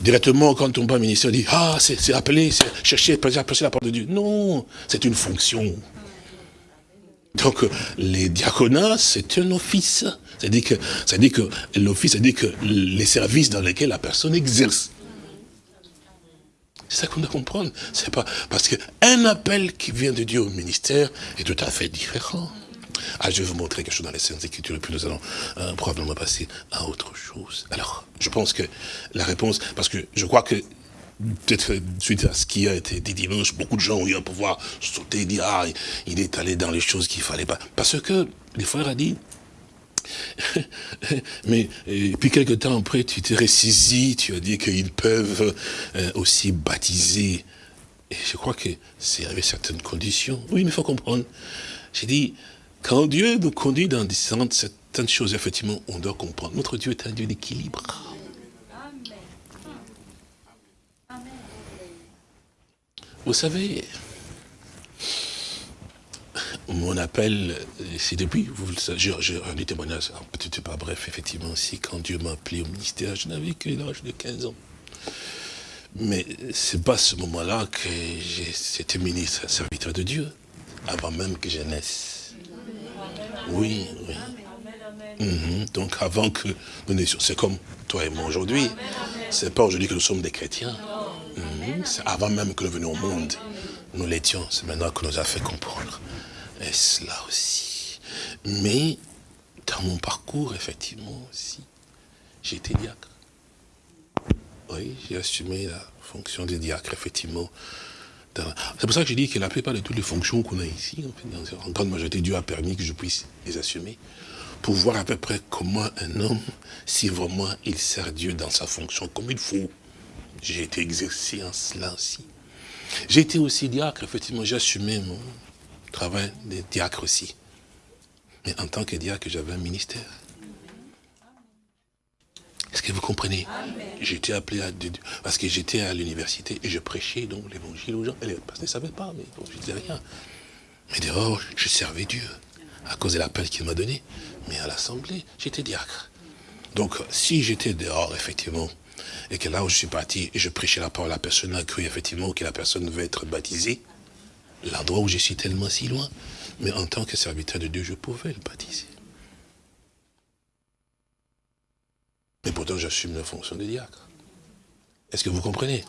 B: directement, quand on parle ministère, on dit, ah, c'est appelé, c'est chercher, prêcher la parole de Dieu. Non, c'est une fonction. Donc, les diaconats, c'est un office. C'est-à-dire que, que l'office, c'est-à-dire que les services dans lesquels la personne exerce. C'est ça qu'on doit comprendre. Pas, parce qu'un appel qui vient de Dieu au ministère est tout à fait différent. Ah, je vais vous montrer quelque chose dans les Saintes Écritures, et puis nous allons euh, probablement passer à autre chose. Alors, je pense que la réponse, parce que je crois que peut-être suite à ce qui a été dit dimanche, beaucoup de gens ont eu à pouvoir sauter et dire, ah, il est allé dans les choses qu'il fallait pas. Parce que les frères a dit, mais puis quelque temps après, tu t'es ressaisi, tu as dit qu'ils peuvent euh, aussi baptiser. Et je crois que c'est avec certaines conditions. Oui, mais il faut comprendre. J'ai dit, quand Dieu nous conduit dans certaines choses, effectivement, on doit comprendre. Notre Dieu est un Dieu d'équilibre. Vous savez, mon appel, c'est depuis, vous le savez, j'ai un témoignage, peut-être pas bref, effectivement, si quand Dieu m'a appelé au ministère, je n'avais que l'âge de 15 ans. Mais c'est pas ce moment-là que j'étais ministre, serviteur de Dieu, avant même que je naisse. Oui, oui. Mhm. Donc avant que nous naissions, c'est comme toi et moi aujourd'hui. C'est pas aujourd'hui que nous sommes des chrétiens. Mhm. Avant même que nous venions au monde. Nous l'étions, c'est maintenant que nous a fait comprendre. Et cela aussi. Mais dans mon parcours, effectivement aussi, j'ai été diacre. Oui, j'ai assumé la fonction de diacre, effectivement. C'est pour ça que j'ai dit que la plupart de toutes les fonctions qu'on a ici, en, grande majorité, Dieu a permis que je puisse les assumer, pour voir à peu près comment un homme, si vraiment il sert Dieu dans sa fonction comme il faut. J'ai été exercé en cela aussi. J'ai été aussi diacre, effectivement, j'ai assumé mon travail de diacre aussi. Mais en tant que diacre, j'avais un ministère. Est-ce que vous comprenez? J'étais appelé à... Parce que j'étais à l'université et je prêchais donc l'évangile aux gens. Et les pasteurs ne savaient pas, mais bon, je disais rien. Mais dehors, je servais Dieu à cause de l'appel qu'il m'a donné. Mais à l'assemblée, j'étais diacre. Donc, si j'étais dehors, effectivement, et que là où je suis parti, je prêchais la parole, la personne a cru, effectivement, que la personne veut être baptisée, l'endroit où je suis tellement si loin, mais en tant que serviteur de Dieu, je pouvais le baptiser. Mais pourtant, j'assume la fonction de diacre. Est-ce que vous comprenez?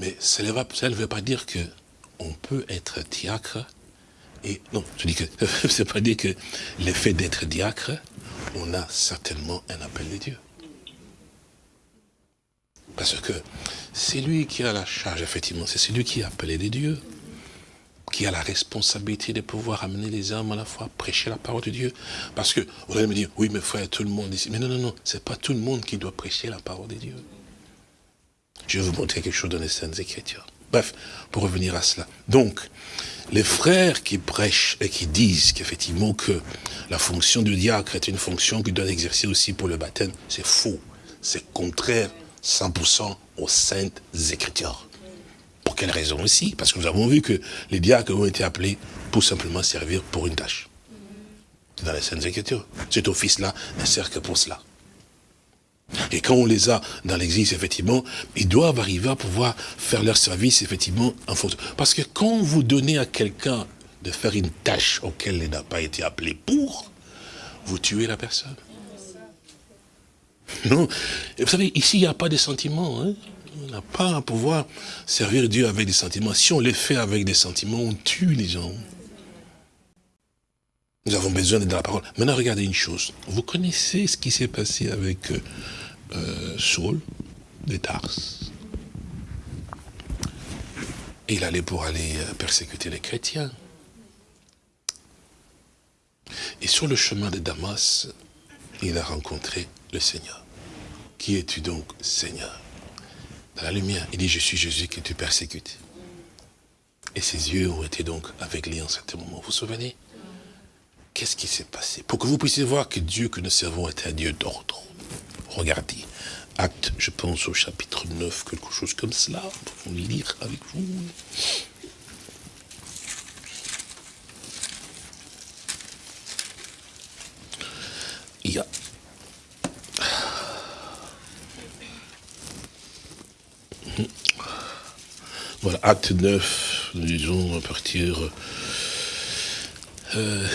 B: Mais ça ne veut pas dire que on peut être diacre et non, je dis que c'est pas dire que l'effet d'être diacre, on a certainement un appel de Dieu. Parce que c'est lui qui a la charge, effectivement, c'est celui qui est appelé de Dieu qui a la responsabilité de pouvoir amener les hommes à la fois, prêcher la parole de Dieu. Parce que, vous allez me dire, oui, mais frère, tout le monde ici. Mais non, non, non, c'est pas tout le monde qui doit prêcher la parole de Dieu. Je vais vous montrer quelque chose dans les Saintes Écritures. Bref, pour revenir à cela. Donc, les frères qui prêchent et qui disent qu'effectivement que la fonction du diacre est une fonction qu'il doit exercer aussi pour le baptême, c'est faux. C'est contraire 100% aux Saintes Écritures. Pour quelle raison aussi? Parce que nous avons vu que les diacres ont été appelés pour simplement servir pour une tâche. Dans les Saintes Écritures. Cet office-là ne sert que pour cela. Et quand on les a dans l'église, effectivement, ils doivent arriver à pouvoir faire leur service, effectivement, en fonction. Parce que quand vous donnez à quelqu'un de faire une tâche auquel il n'a pas été appelé pour, vous tuez la personne. Non. vous savez, ici, il n'y a pas de sentiments. Hein on n'a pas à pouvoir servir Dieu avec des sentiments. Si on les fait avec des sentiments, on tue les gens. Nous avons besoin de la parole. Maintenant, regardez une chose. Vous connaissez ce qui s'est passé avec euh, euh, Saul de Tars. Il allait pour aller euh, persécuter les chrétiens. Et sur le chemin de Damas, il a rencontré le Seigneur. Qui es-tu donc, Seigneur? Dans la lumière. Il dit, je suis Jésus que tu persécutes. Et ses yeux ont été donc avec lui en certain moment. Vous vous souvenez? Qu'est-ce qui s'est passé? Pour que vous puissiez voir que Dieu que nous servons est un Dieu d'ordre. Regardez, acte, je pense au chapitre 9, quelque chose comme cela. Nous pouvons lire avec vous. Acte 9, nous disons à partir... Euh,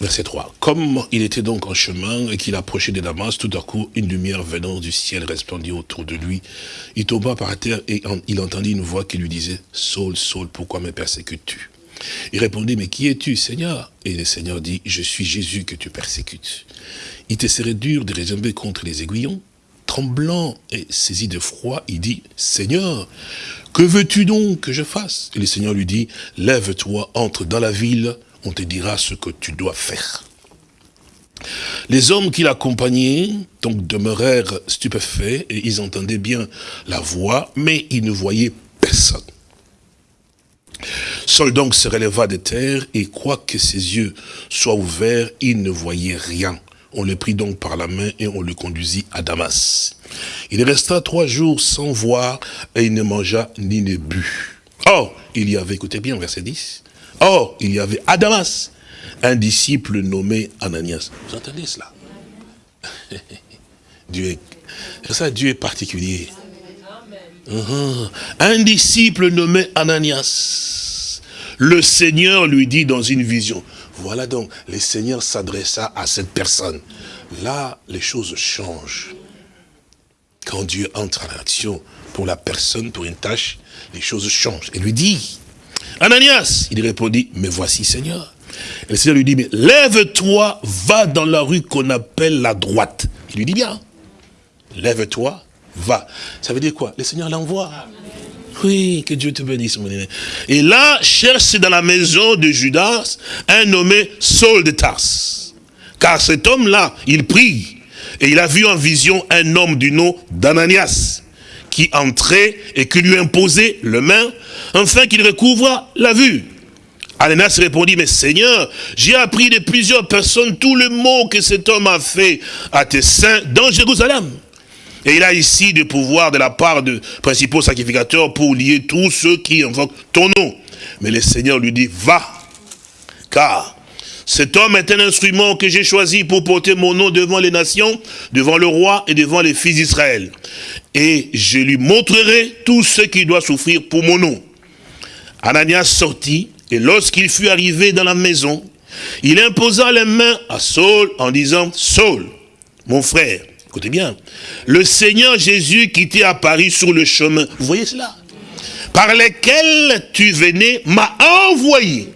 B: verset 3. Comme il était donc en chemin et qu'il approchait de Damas, tout à coup, une lumière venant du ciel resplendit autour de lui. Il tomba par terre et il entendit une voix qui lui disait, « Saul, Saul, pourquoi me persécutes-tu » Il répondit, « Mais qui es-tu, Seigneur » Et le Seigneur dit, « Je suis Jésus que tu persécutes. » il te serait dur de réserver contre les aiguillons. Tremblant et saisi de froid, il dit, Seigneur, que veux-tu donc que je fasse? Et le Seigneur lui dit, lève-toi, entre dans la ville, on te dira ce que tu dois faire. Les hommes qui l'accompagnaient, donc, demeurèrent stupéfaits, et ils entendaient bien la voix, mais ils ne voyaient personne. Saul donc se releva de terre, et quoique ses yeux soient ouverts, il ne voyait rien. On le prit donc par la main et on le conduisit à Damas. Il resta trois jours sans voir et il ne mangea ni ne but. Or, il y avait, écoutez bien, verset 10, Or, il y avait à Damas un disciple nommé Ananias. Vous entendez cela? Dieu est, ça, Dieu est particulier. Uh-huh. Un disciple nommé Ananias, le Seigneur lui dit dans une vision, voilà donc, le Seigneur s'adressa à cette personne. Là, les choses changent. Quand Dieu entre en action pour la personne, pour une tâche, les choses changent. Il lui dit, Ananias, il répondit, mais voici Seigneur. Et le Seigneur lui dit, mais lève-toi, va dans la rue qu'on appelle la droite. Il lui dit bien, lève-toi, va. Ça veut dire quoi? Le Seigneur l'envoie. Oui, que Dieu te bénisse, mon aîné. Et là, cherche dans la maison de Judas un nommé Saul de Tars. Car cet homme-là, il prie. Et il a vu en vision un homme du nom d'Ananias qui entrait et qui lui imposait le main, afin qu'il recouvre la vue. Ananias répondit, mais Seigneur, j'ai appris de plusieurs personnes tout le mot que cet homme a fait à tes saints dans Jérusalem. Et il a ici des pouvoirs de la part de principaux sacrificateurs pour lier tous ceux qui invoquent ton nom. Mais le Seigneur lui dit, va, car cet homme est un instrument que j'ai choisi pour porter mon nom devant les nations, devant le roi et devant les fils d'Israël. Et je lui montrerai tout ce qu'il doit souffrir pour mon nom. Ananias sortit, et lorsqu'il fut arrivé dans la maison, il imposa les mains à Saul en disant, Saul, mon frère, écoutez bien, le Seigneur Jésus qui t'est apparu sur le chemin, vous voyez cela? Par lesquels tu venais, m'a envoyé.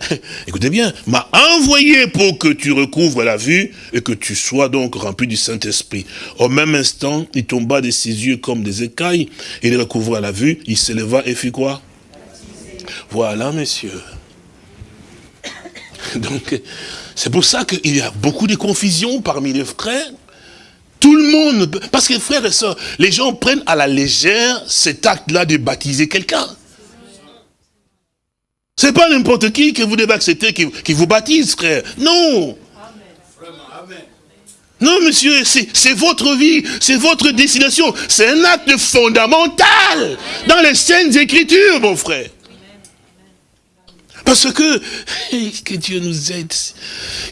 B: Écoutez bien, m'a envoyé pour que tu recouvres la vue et que tu sois donc rempli du Saint-Esprit. Au même instant, il tomba de ses yeux comme des écailles, il recouvra la vue, il s'éleva et fit quoi? Voilà, messieurs. Donc, c'est pour ça qu'il y a beaucoup de confusion parmi les frères. Tout le monde, parce que frères et sœurs, les gens prennent à la légère cet acte-là de baptiser quelqu'un. C'est pas n'importe qui que vous devez accepter qui, vous baptise, frère. Non. Non, monsieur, c'est votre vie, c'est votre destination. C'est un acte fondamental dans les scènes écritures, mon frère. Parce que, que Dieu nous aide.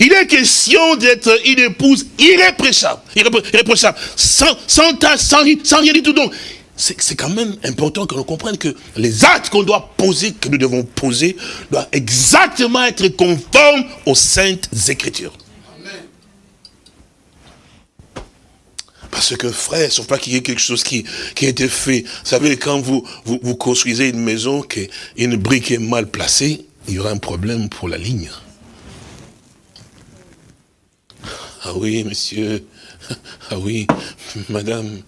B: Il est question d'être une épouse irréprochable, irréprochable, sans, sans, sans, sans rien du tout. Donc, c'est quand même important que l'on comprenne que les actes qu'on doit poser, que nous devons poser, doivent exactement être conformes aux saintes écritures. Parce que frère, faut pas qu'il y ait quelque chose qui, qui a été fait. Vous savez, quand vous, vous, vous construisez une maison, qu'une brique est mal placée, il y aura un problème pour la ligne. Ah oui, monsieur. Ah oui, madame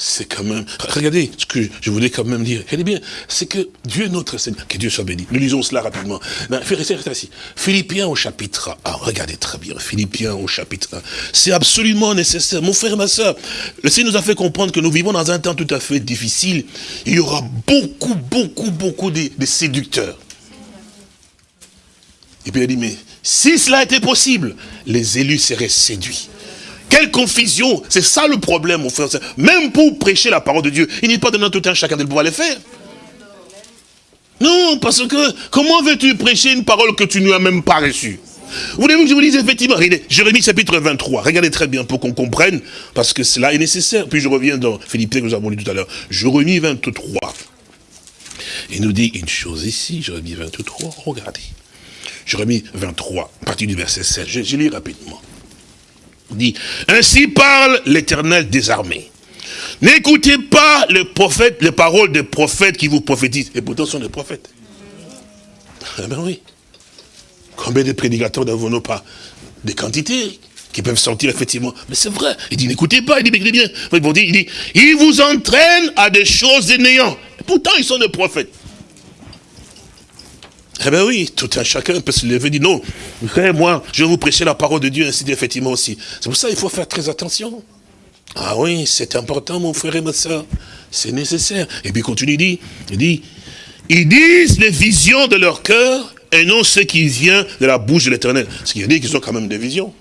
B: c'est quand même... Regardez ce que je voulais quand même dire. Regardez bien, c'est que Dieu notre Seigneur, que Dieu soit béni. Nous lisons cela rapidement. Assis. Philippiens au chapitre 1. Regardez très bien, Philippiens au chapitre 1. C'est absolument nécessaire. Mon frère ma soeur, le Seigneur nous a fait comprendre que nous vivons dans un temps tout à fait difficile. Il y aura beaucoup, beaucoup, beaucoup de séducteurs. Et puis il a dit, mais si cela était possible, les élus seraient séduits. Quelle confusion C'est ça le problème, mon frère. Même pour prêcher la parole de Dieu, il n'est pas donné tout un chacun de pouvoir le faire. Non, parce que comment veux-tu prêcher une parole que tu n'as même pas reçue? Vous voulez que je vous dise effectivement, Jérémie chapitre 23, regardez très bien pour qu'on comprenne, parce que cela est nécessaire. Puis je reviens dans Philippe que nous avons lu tout à l'heure. Jérémie 23. Il nous dit une chose ici, Jérémie 23, regardez. Jérémie 23, à partir du verset 16, je, je lis rapidement dit, ainsi parle l'éternel des armées. N'écoutez pas les prophètes, les paroles des prophètes qui vous prophétisent. Et pourtant, ce sont des prophètes. Eh ben oui. Combien de prédicateurs n'avons-nous pas Des quantités qui peuvent sortir effectivement. Mais c'est vrai. Il dit, n'écoutez pas. Il dit, écoutez bien. Il dit, il vous entraîne à des choses de néant. Pourtant, ils sont des prophètes. Eh bien oui, tout un chacun peut se lever et dire non, moi, je vais vous prêcher la parole de Dieu, ainsi effectivement aussi. C'est pour ça qu'il faut faire très attention. Ah oui, c'est important, mon frère et ma soeur. C'est nécessaire. Et puis continue, il dit, il dit, ils disent les visions de leur cœur et non ce qui vient de la bouche de l'éternel. Ce qui veut dire qu'ils ont quand même des visions.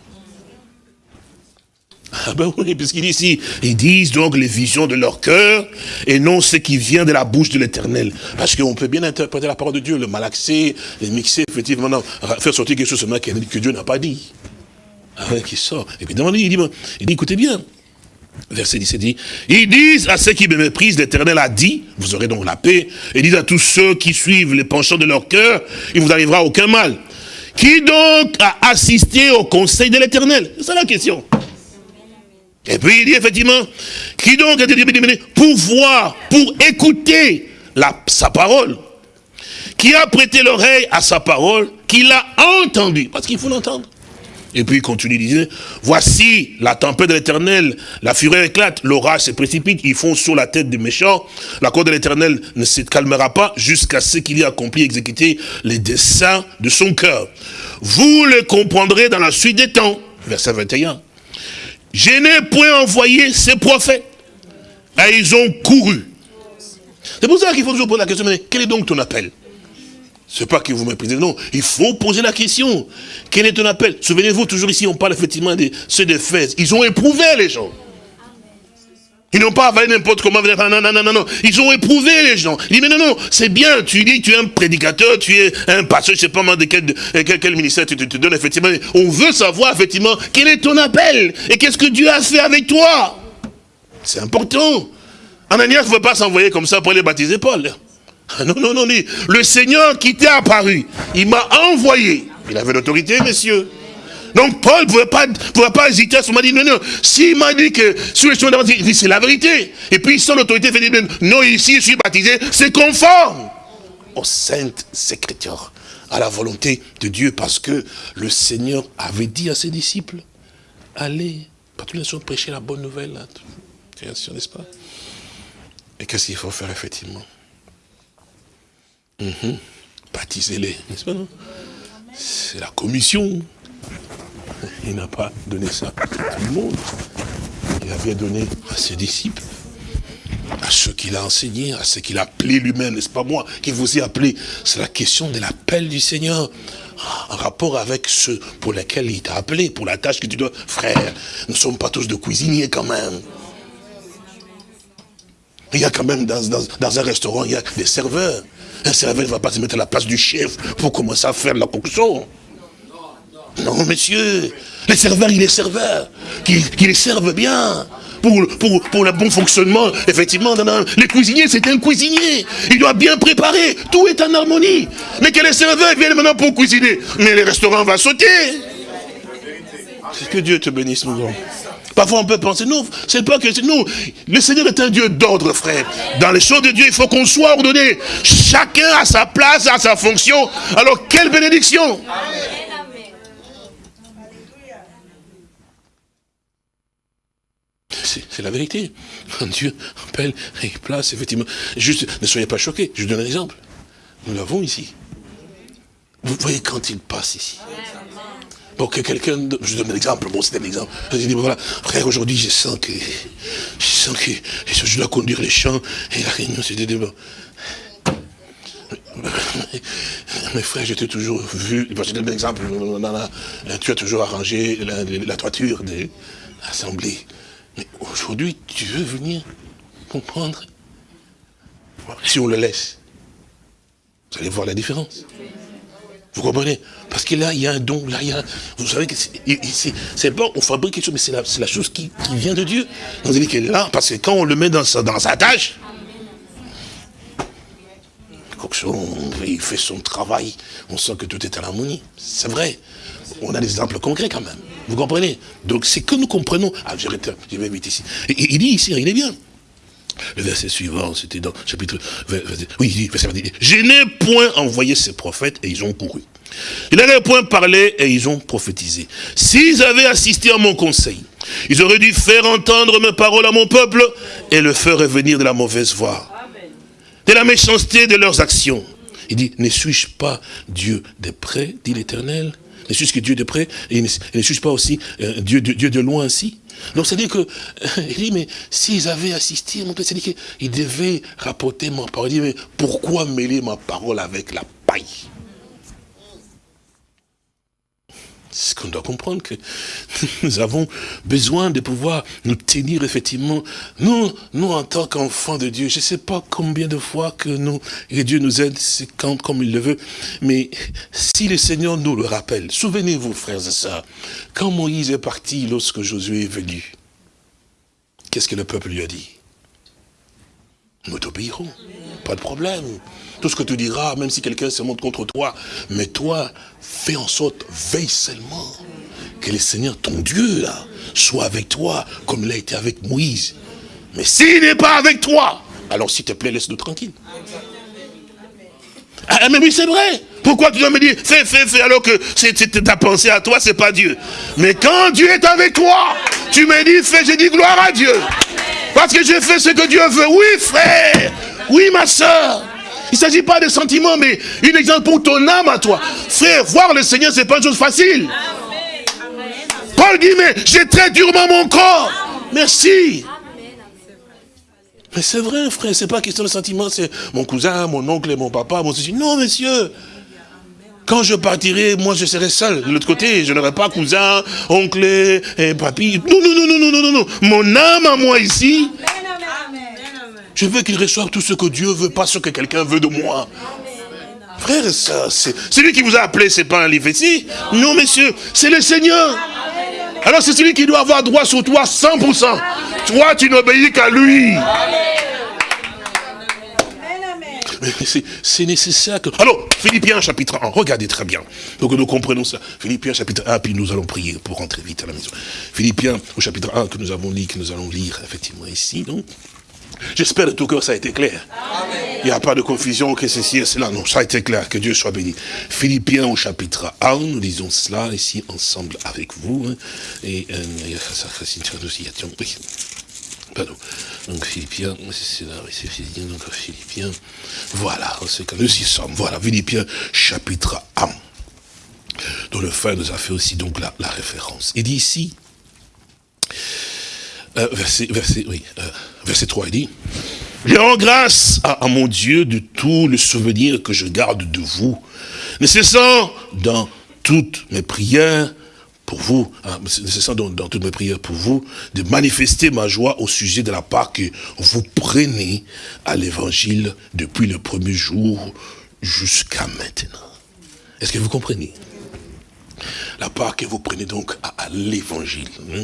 B: Ah ben oui, puisqu'il dit ici, ils disent donc les visions de leur cœur et non ce qui vient de la bouche de l'éternel. Parce qu'on peut bien interpréter la parole de Dieu, le malaxer, le mixer, effectivement, faire sortir quelque chose que, Dieu n'a pas dit. Ah ouais, qui sort. Lui, il dit, il dit, écoutez bien. Verset 17 dit, ils disent à ceux qui me méprisent, l'éternel a dit, vous aurez donc la paix, et disent à tous ceux qui suivent les penchants de leur cœur, il vous arrivera aucun mal. Qui donc a assisté au conseil de l'éternel? C'est la question. Et puis il dit effectivement, qui donc été pour voir, pour écouter sa parole, qui a prêté l'oreille à sa parole, qui l'a entendu, parce qu'il faut l'entendre. Et puis il continue, il dit, voici la tempête de l'éternel, la fureur éclate, l'orage se précipite, ils font sur la tête des méchants, la cour de l'éternel ne se calmera pas jusqu'à ce qu'il ait accompli, exécuté les desseins de son cœur. Vous le comprendrez dans la suite des temps. Verset 21. Je n'ai point envoyé ces prophètes. Et ils ont couru. C'est pour ça qu'il faut toujours poser la question, mais quel est donc ton appel? C'est pas que vous méprisez, non. Il faut poser la question. Quel est ton appel? Souvenez-vous, toujours ici, on parle effectivement de ceux d'Éphèse. Ils ont éprouvé les gens. Ils n'ont pas avalé n'importe comment. Non, non, non, non, non. Ils ont éprouvé les gens. Ils disent, mais non, non, c'est bien. Tu dis, tu es un prédicateur, tu es un pasteur, je sais pas de quel, quel, ministère tu te, donnes, effectivement. On veut savoir, effectivement, quel est ton appel et qu'est-ce que Dieu a fait avec toi. C'est important. Ananias ne veut pas s'envoyer comme ça pour aller baptiser Paul. Ah, non, non, non, le Seigneur qui t'est apparu, il m'a envoyé. Il avait l'autorité, messieurs. Donc Paul ne pouvait pas, pouvait pas hésiter à ce moment dit, non, non, s'il m'a dit que sur le chemin dit c'est la vérité. Et puis sans l'autorité, il fait non, ici je suis baptisé, c'est conforme aux saintes écritures, à la volonté de Dieu, parce que le Seigneur avait dit à ses disciples, allez, partout prêcher la bonne nouvelle, n'est-ce pas? Et qu'est-ce qu'il faut faire effectivement? Mhm. Baptisez-les, n'est-ce pas, C'est la commission. Il n'a pas donné ça à tout le monde. Il avait donné à ses disciples, à ceux qu'il a enseignés, à ceux qu'il a appelés lui-même, n'est-ce pas moi qui vous ai appelé C'est la question de l'appel du Seigneur en rapport avec ceux pour lesquels il t'a appelé, pour la tâche que tu dois. Frère, nous ne sommes pas tous de cuisiniers quand même. Il y a quand même dans, un restaurant, il y a des serveurs. Un serveur ne va pas se mettre à la place du chef pour commencer à faire la coction. Non, monsieur. Les serveurs, il est serveur. Qui les servent bien. Pour, pour, pour le bon fonctionnement, effectivement, les cuisiniers, c'est un cuisinier. Il doit bien préparer. Tout est en harmonie. Mais que les serveurs viennent maintenant pour cuisiner. Mais le restaurant va sauter. Que Dieu te bénisse, mon grand. Parfois on peut penser, non, c'est pas que nous, le Seigneur est un Dieu d'ordre, frère. Dans les choses de Dieu, il faut qu'on soit ordonné. Chacun a sa place, a sa fonction. Alors quelle bénédiction C'est la vérité. Dieu appelle et place, effectivement. Juste, ne soyez pas choqués. Je vous donne un exemple. Nous l'avons ici. Vous voyez quand il passe ici pour que quelqu'un, je donne un exemple, bon c'est un exemple, je dis voilà, frère aujourd'hui je sens que, je sens que je dois conduire les champs et la réunion c'était bon. Mes frères, j'étais toujours vu, je donne un exemple, tu as toujours arrangé la, toiture de l'assemblée. Mais aujourd'hui, tu veux venir comprendre Si on le laisse, vous allez voir la différence. Vous comprenez? Parce que là, il y a un don, là, il y a... Vous savez que c'est bon, on fabrique quelque chose, mais c'est la, chose qui, vient de Dieu. Donc, vous qu'elle est là, parce que quand on le met dans sa, dans sa tâche, il fait son travail, on sent que tout est à l'harmonie. C'est vrai. On a des exemples concrets quand même. Vous comprenez? Donc, c'est que nous comprenons... Ah, je vais vite ici. il dit ici, il est bien. Le verset suivant, c'était dans chapitre... Oui, il dit, je n'ai point envoyé ces prophètes et ils ont couru. Je n'avais point parlé et ils ont prophétisé. S'ils avaient assisté à mon conseil, ils auraient dû faire entendre mes paroles à mon peuple et le faire revenir de la mauvaise voie, de la méchanceté de leurs actions. Il dit, ne suis-je pas Dieu de près, dit l'Éternel? Ne suis-je que Dieu de près et ne, suis-je pas aussi euh, Dieu, de loin ainsi donc c'est-à-dire que, il dit, mais s'ils avaient assisté, mon c'est-à-dire qu'ils devaient rapporter ma parole. Il dit, mais pourquoi mêler ma parole avec la paille C'est ce qu'on doit comprendre, que nous avons besoin de pouvoir nous tenir effectivement, nous, nous en tant qu'enfants de Dieu, je ne sais pas combien de fois que nous, Dieu nous aide, c'est quand, comme il le veut, mais si le Seigneur nous le rappelle, souvenez-vous frères et sœurs, quand Moïse est parti lorsque Josué est venu, qu'est-ce que le peuple lui a dit? Nous t'obéirons, pas de problème. Tout ce que tu diras, même si quelqu'un se montre contre toi, mais toi, fais en sorte, veille seulement que le Seigneur, ton Dieu, soit avec toi, comme il a été avec Moïse. Mais s'il n'est pas avec toi, alors s'il te plaît, laisse-nous tranquille. Ah, mais oui, c'est vrai. Pourquoi tu dois me dire, fais, fais, fais, alors que ta pensée à toi, c'est pas Dieu. Mais quand Dieu est avec toi, tu me dis, fais, j'ai dit gloire à Dieu. Parce que j'ai fait ce que Dieu veut. Oui, frère. Oui, ma soeur. Il ne s'agit pas de sentiments, mais une exemple pour ton âme à toi. Frère, voir le Seigneur, c'est pas une chose facile. Paul dit, mais j'ai très durement mon corps. Merci. Mais c'est vrai, frère, c'est pas question de sentiments, c'est mon cousin, mon oncle, mon papa, mon ceci. Non, monsieur. Quand je partirai, moi je serai seul. De l'autre côté, je n'aurai pas cousin, oncle, et papy. Non, non, non, non, non, non, non. Mon âme à moi ici. Je veux qu'il reçoive tout ce que Dieu veut, pas ce que quelqu'un veut de moi. Frère, ça, c'est lui qui vous a appelé, c'est pas un livre ici. Non, messieurs, c'est le Seigneur. Alors c'est celui qui doit avoir droit sur toi 100%. Toi, tu n'obéis qu'à lui. C'est nécessaire que... Alors, Philippiens chapitre 1, regardez très bien. Donc nous comprenons ça. Philippiens chapitre 1, puis nous allons prier pour rentrer vite à la maison. Philippiens au chapitre 1 que nous avons lu, que nous allons lire effectivement ici. Donc, J'espère de tout cœur ça a été clair. Il n'y a pas de confusion que ceci et cela. Non, ça a été clair. Que Dieu soit béni. Philippiens au chapitre 1, nous lisons cela ici ensemble avec vous. Hein. Et euh. Pardon. Donc Philippiens, c'est là, c'est Philippiens, donc Philippiens. Voilà, c'est que nous y sommes. Voilà, Philippiens chapitre 1. Dont le frère nous a fait aussi donc la, la référence. Il dit ici, euh, verset, verset, oui, euh, verset 3, il dit, je rends grâce à, mon Dieu de tout le souvenir que je garde de vous, ne cessant dans toutes mes prières pour vous, hein, dans, dans, toutes mes prières pour vous, de manifester ma joie au sujet de la part que vous prenez à l'évangile depuis le premier jour jusqu'à maintenant. Est-ce que vous comprenez? La part que vous prenez donc à, l'évangile. Hein,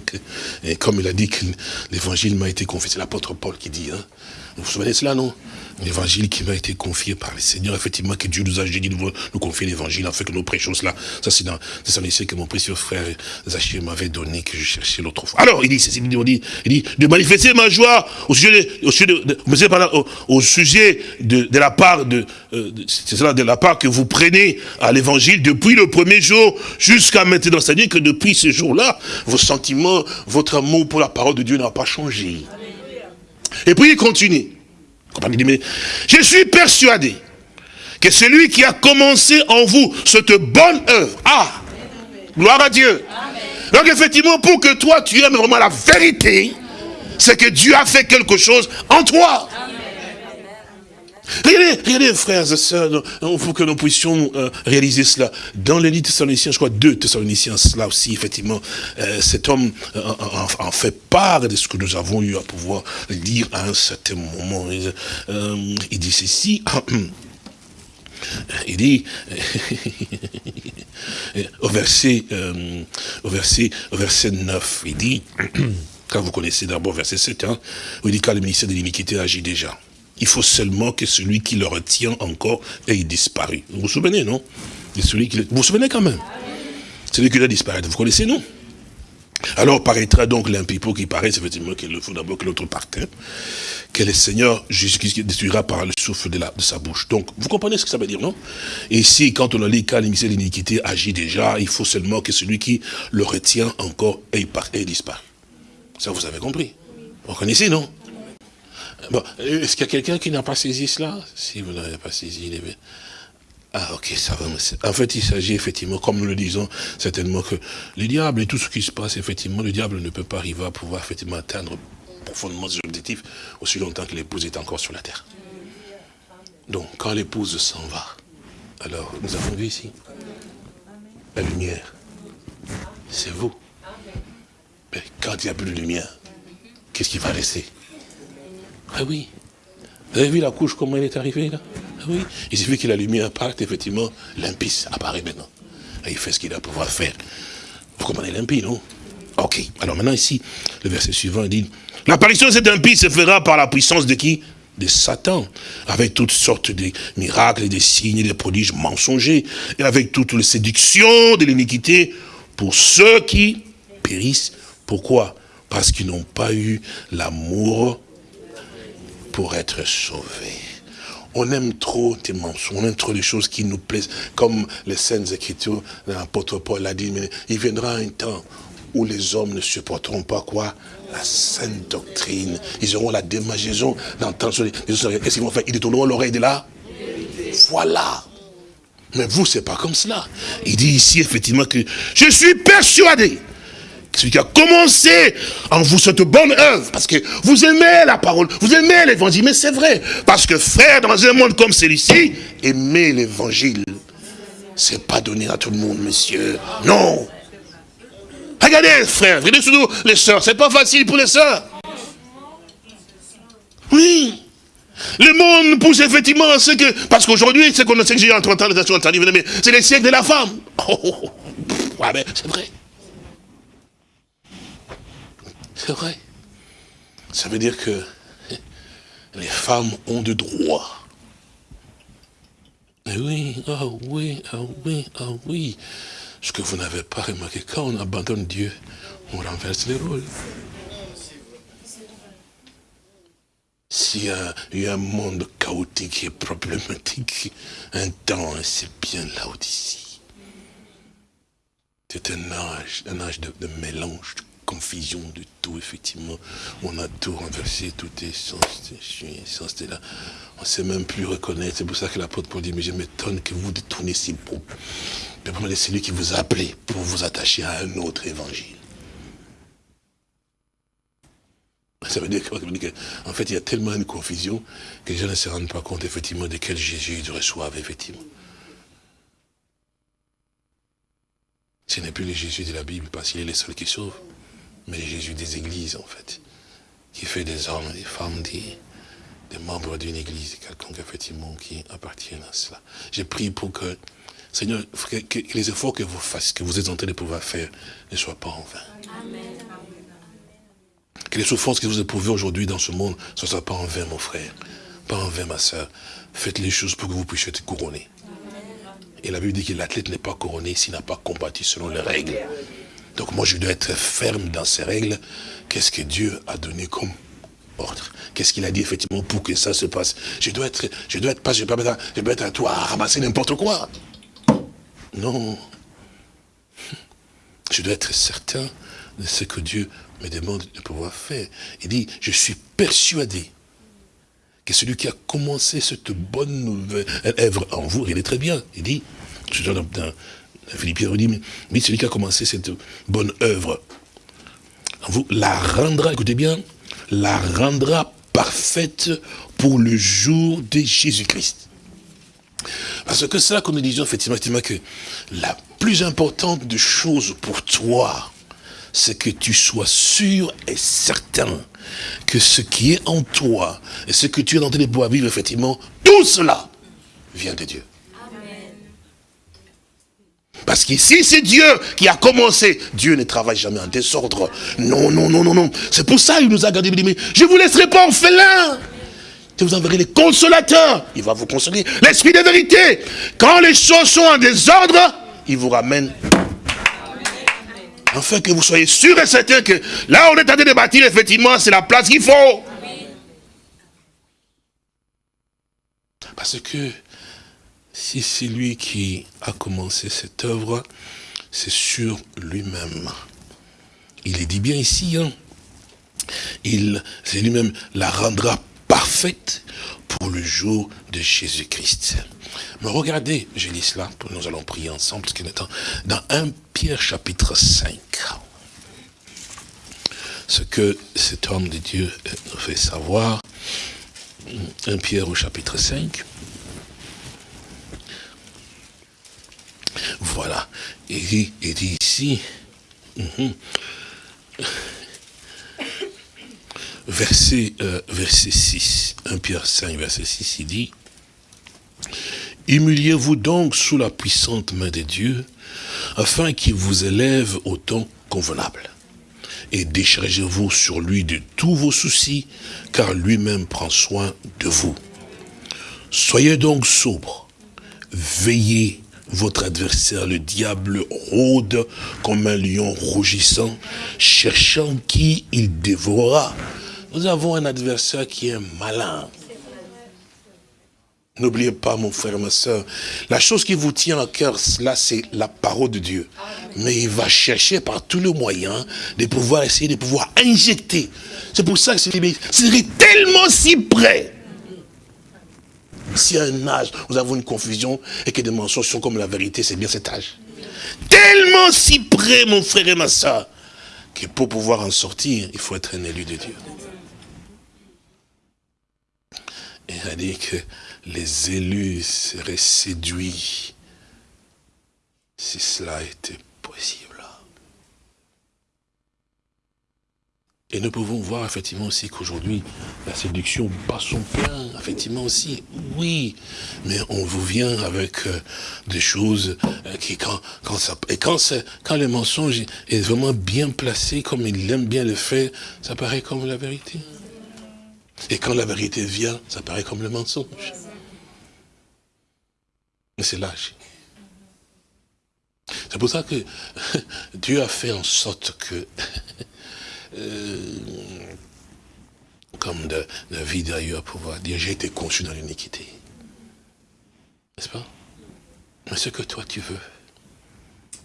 B: comme il a dit que l'évangile m'a été confié, c'est l'apôtre Paul qui dit, hein, vous vous souvenez de cela, non? L'évangile qui m'a été confié par le Seigneur, effectivement, que Dieu nous a dit de nous confier l'évangile, afin que nous prêchons cela. Ça, c'est dans ici que mon précieux frère Zachir m'avait donné, que je cherchais l'autre fois. Alors, il dit, il dit, il dit, de manifester ma joie au sujet de, au sujet de, au, sujet de, la part de, euh, c'est cela, de la part que vous prenez à l'évangile depuis le premier jour jusqu'à maintenant. C'est-à-dire que depuis ce jour-là, vos sentiments, votre amour pour la parole de Dieu n'a pas changé. Et puis il continue. Je suis persuadé que celui qui a commencé en vous cette bonne œuvre, ah, gloire à Dieu. Donc effectivement, pour que toi tu aimes vraiment la vérité, c'est que Dieu a fait quelque chose en toi. Regardez, regardez, frères et sœurs, il faut que nous puissions euh, réaliser cela. Dans les Thessaloniciens, je crois deux Thessaloniciens, cela aussi, effectivement, euh, cet homme euh, en, fait part de ce que nous avons eu à pouvoir lire à un certain moment. il dit ceci. Il dit, au verset, au verset, au verset 9, il dit, quand vous connaissez d'abord verset 7, hein, où il dit, car le ministère de l'iniquité agit déjà. Il faut seulement que celui qui le retient encore ait disparu. Vous vous souvenez, non? Celui qui Vous vous souvenez quand même? Celui qui a disparu, vous connaissez, non? Alors paraîtra donc l'impipot qui paraît, effectivement qu'il faut d'abord que l'autre parte, que le Seigneur jusqu'ici détruira par le souffle de, sa bouche. Donc, vous comprenez ce que ça veut dire, non? Et si, quand on a qu'à l'émission de l'iniquité agit déjà, il faut seulement que celui qui le retient encore ait, ait disparu. Ça, vous avez compris Vous connaissez, non? Est-ce qu'il y a quelqu'un qui n'a pas saisi cela? Si vous n'avez pas saisi, il est Ah, ok, ça va. En fait, il s'agit effectivement, comme nous le disons, certainement que le diable et tout ce qui se passe, effectivement, le diable ne peut pas arriver à pouvoir effectivement atteindre profondément ses objectifs aussi longtemps que l'épouse est encore sur la terre. Donc, quand l'épouse s'en va, alors, nous avons vu ici la lumière c'est vous. Mais quand il n'y a plus de lumière, qu'est-ce qui va rester? Ah oui. Vous avez vu la couche, comment elle est arrivée là Ah oui. Il suffit que la lumière parte, effectivement, l'impie apparaît maintenant. Il fait ce qu'il a pouvoir faire. Vous comprenez l'impie, non Ok. Alors maintenant ici, le verset suivant dit, l'apparition de cet impie se fera par la puissance de qui? De Satan, avec toutes sortes de miracles des signes des prodiges mensongers, et avec toutes les séductions de l'iniquité pour ceux qui périssent. Pourquoi? Parce qu'ils n'ont pas eu l'amour pour être sauvés. On aime trop tes mensonges, on aime trop les choses qui nous plaisent, comme les scènes écritures, l'apôtre Paul l'a dit, mais il viendra un temps où les hommes ne supporteront pas quoi? La sainte doctrine. Ils auront la démageaison d'entendre Qu'est-ce qu'ils vont faire? Ils détourneront l'oreille de là Voilà. Mais vous, c'est pas comme cela. Il dit ici, effectivement, que je suis persuadé celui qui a commencé en vous cette bonne œuvre, parce que vous aimez la parole, vous aimez l'évangile, mais c'est vrai. Parce que frère, dans un monde comme celui-ci, aimer l'évangile, c'est pas donné à tout le monde, monsieur. Non. Regardez, frères, regardez surtout les sœurs. C'est pas facile pour les sœurs. Oui. Le monde pousse effectivement à ce que... Parce qu'aujourd'hui, ce qu'on a que j'ai en 30 ans, les mais c'est les siècles de la femme. Oh, oh, oh. C'est vrai. C'est vrai. Ça veut dire que les femmes ont de droits. oui, ah oui, ah oui, ah oui. Ce que vous n'avez pas remarqué, quand on abandonne Dieu, on renverse les rôles. S'il y a eu un monde chaotique et problématique, un temps, c'est bien là d'ici. C'est un âge, un âge de, mélange, de confusion de tout, effectivement. On a tout renversé, tout est sens, sens de là. On ne sait même plus reconnaître. C'est pour ça que l'apôtre Paul dit, mais je m'étonne que vous détournez si beau le c'est lui qui vous a appelé pour vous attacher à un autre évangile. Ça veut dire qu'en fait, il y a tellement de confusion que les gens ne se rendent pas compte, effectivement, de quel Jésus ils reçoivent, effectivement. Ce n'est plus le Jésus de la Bible, parce qu'il est le seul qui sauve, mais Jésus des églises, en fait, qui fait des hommes, des femmes, des, des membres d'une église, quelqu'un, effectivement, qui appartiennent à cela. J'ai prié pour que Seigneur, que, les efforts que vous fassiez, que vous êtes en train de pouvoir faire, ne soient pas en vain. Que les souffrances que vous éprouvez aujourd'hui dans ce monde ne soient pas en vain, mon frère. Pas en vain, ma soeur. Faites les choses pour que vous puissiez être couronné. Et la Bible dit que l'athlète n'est pas couronné s'il n'a pas combattu selon les règles. Donc moi, je dois être ferme dans ces règles. Qu'est-ce que Dieu a donné comme ordre? Qu'est-ce qu'il a dit effectivement pour que ça se passe? Je dois être, je dois être pas, je être, être à toi à ramasser n'importe quoi. Non. Je dois être certain de ce que Dieu me demande de pouvoir faire. Il dit, je suis persuadé que celui qui a commencé cette bonne œuvre en vous, il est très bien. Il dit, je dans, dans Philippiens, il dit, mais celui qui a commencé cette bonne œuvre vous, la rendra, écoutez bien, la rendra parfaite pour le jour de Jésus-Christ. Parce que c'est là que nous disons effectivement, que la plus importante des choses pour toi, c'est que tu sois sûr et certain que ce qui est en toi et ce que tu es en train de pouvoir vivre, effectivement, tout cela vient de Dieu. Parce qu'ici, c'est Dieu qui a commencé. Dieu ne travaille jamais en désordre. Non, non, non, non, non. C'est pour ça qu'il nous a gardé. Je ne vous laisserai pas en félin. Je vous enverrai les consolateurs. Il va vous consoler. L'esprit de vérité. Quand les choses sont en désordre, il vous ramène. Afin que vous soyez sûr et certain que là on est en train de bâtir, effectivement, c'est la place qu'il faut. Parce que si c'est lui qui a commencé cette œuvre, c'est sur lui-même. Il est dit bien ici, hein. il, c'est lui-même la rendra parfaite pour le jour de Jésus-Christ. Mais regardez, j'ai lu cela, nous allons prier ensemble, parce est dans 1 Pierre chapitre 5, ce que cet homme de Dieu nous fait savoir, 1 Pierre au chapitre 5, voilà, il dit ici, Mhm. Verset, euh, verset 6, 1 Pierre 5, verset 6, il dit, Humiliez-vous donc sous la puissante main de Dieu, afin qu'il vous élève au temps convenable. Et déchargez-vous sur lui de tous vos soucis, car lui-même prend soin de vous. Soyez donc sobres, veillez, votre adversaire, le diable, rôde comme un lion rougissant, cherchant qui il dévorera. Nous avons un adversaire qui est malin. N'oubliez pas, mon frère, ma soeur, la chose qui vous tient à cœur, là, c'est la parole de Dieu. Mais il va chercher par tous les moyens de pouvoir essayer de pouvoir injecter. C'est pour ça que c'est tellement si près. Si à un âge, nous avons une confusion et que des mensonges sont comme la vérité, c'est bien cet âge. Tellement si près, mon frère et ma soeur, que pour pouvoir en sortir, il faut être un élu de Dieu. Et il a dit que les élus seraient séduits si cela était possible. Et nous pouvons voir effectivement aussi qu'aujourd'hui, la séduction bat son plein, effectivement aussi, oui. Mais on vous vient avec euh, des choses euh, qui, quand, quand ça, et quand, quand le mensonge est vraiment bien placé, comme il aime bien le faire, ça paraît comme la vérité. Et quand la vérité vient, ça paraît comme le mensonge. Mais c'est l'âge. C'est pour ça que Dieu a fait en sorte que, euh, comme David a eu à pouvoir dire, j'ai été conçu dans l'iniquité. N'est-ce pas? Mais ce que toi tu veux,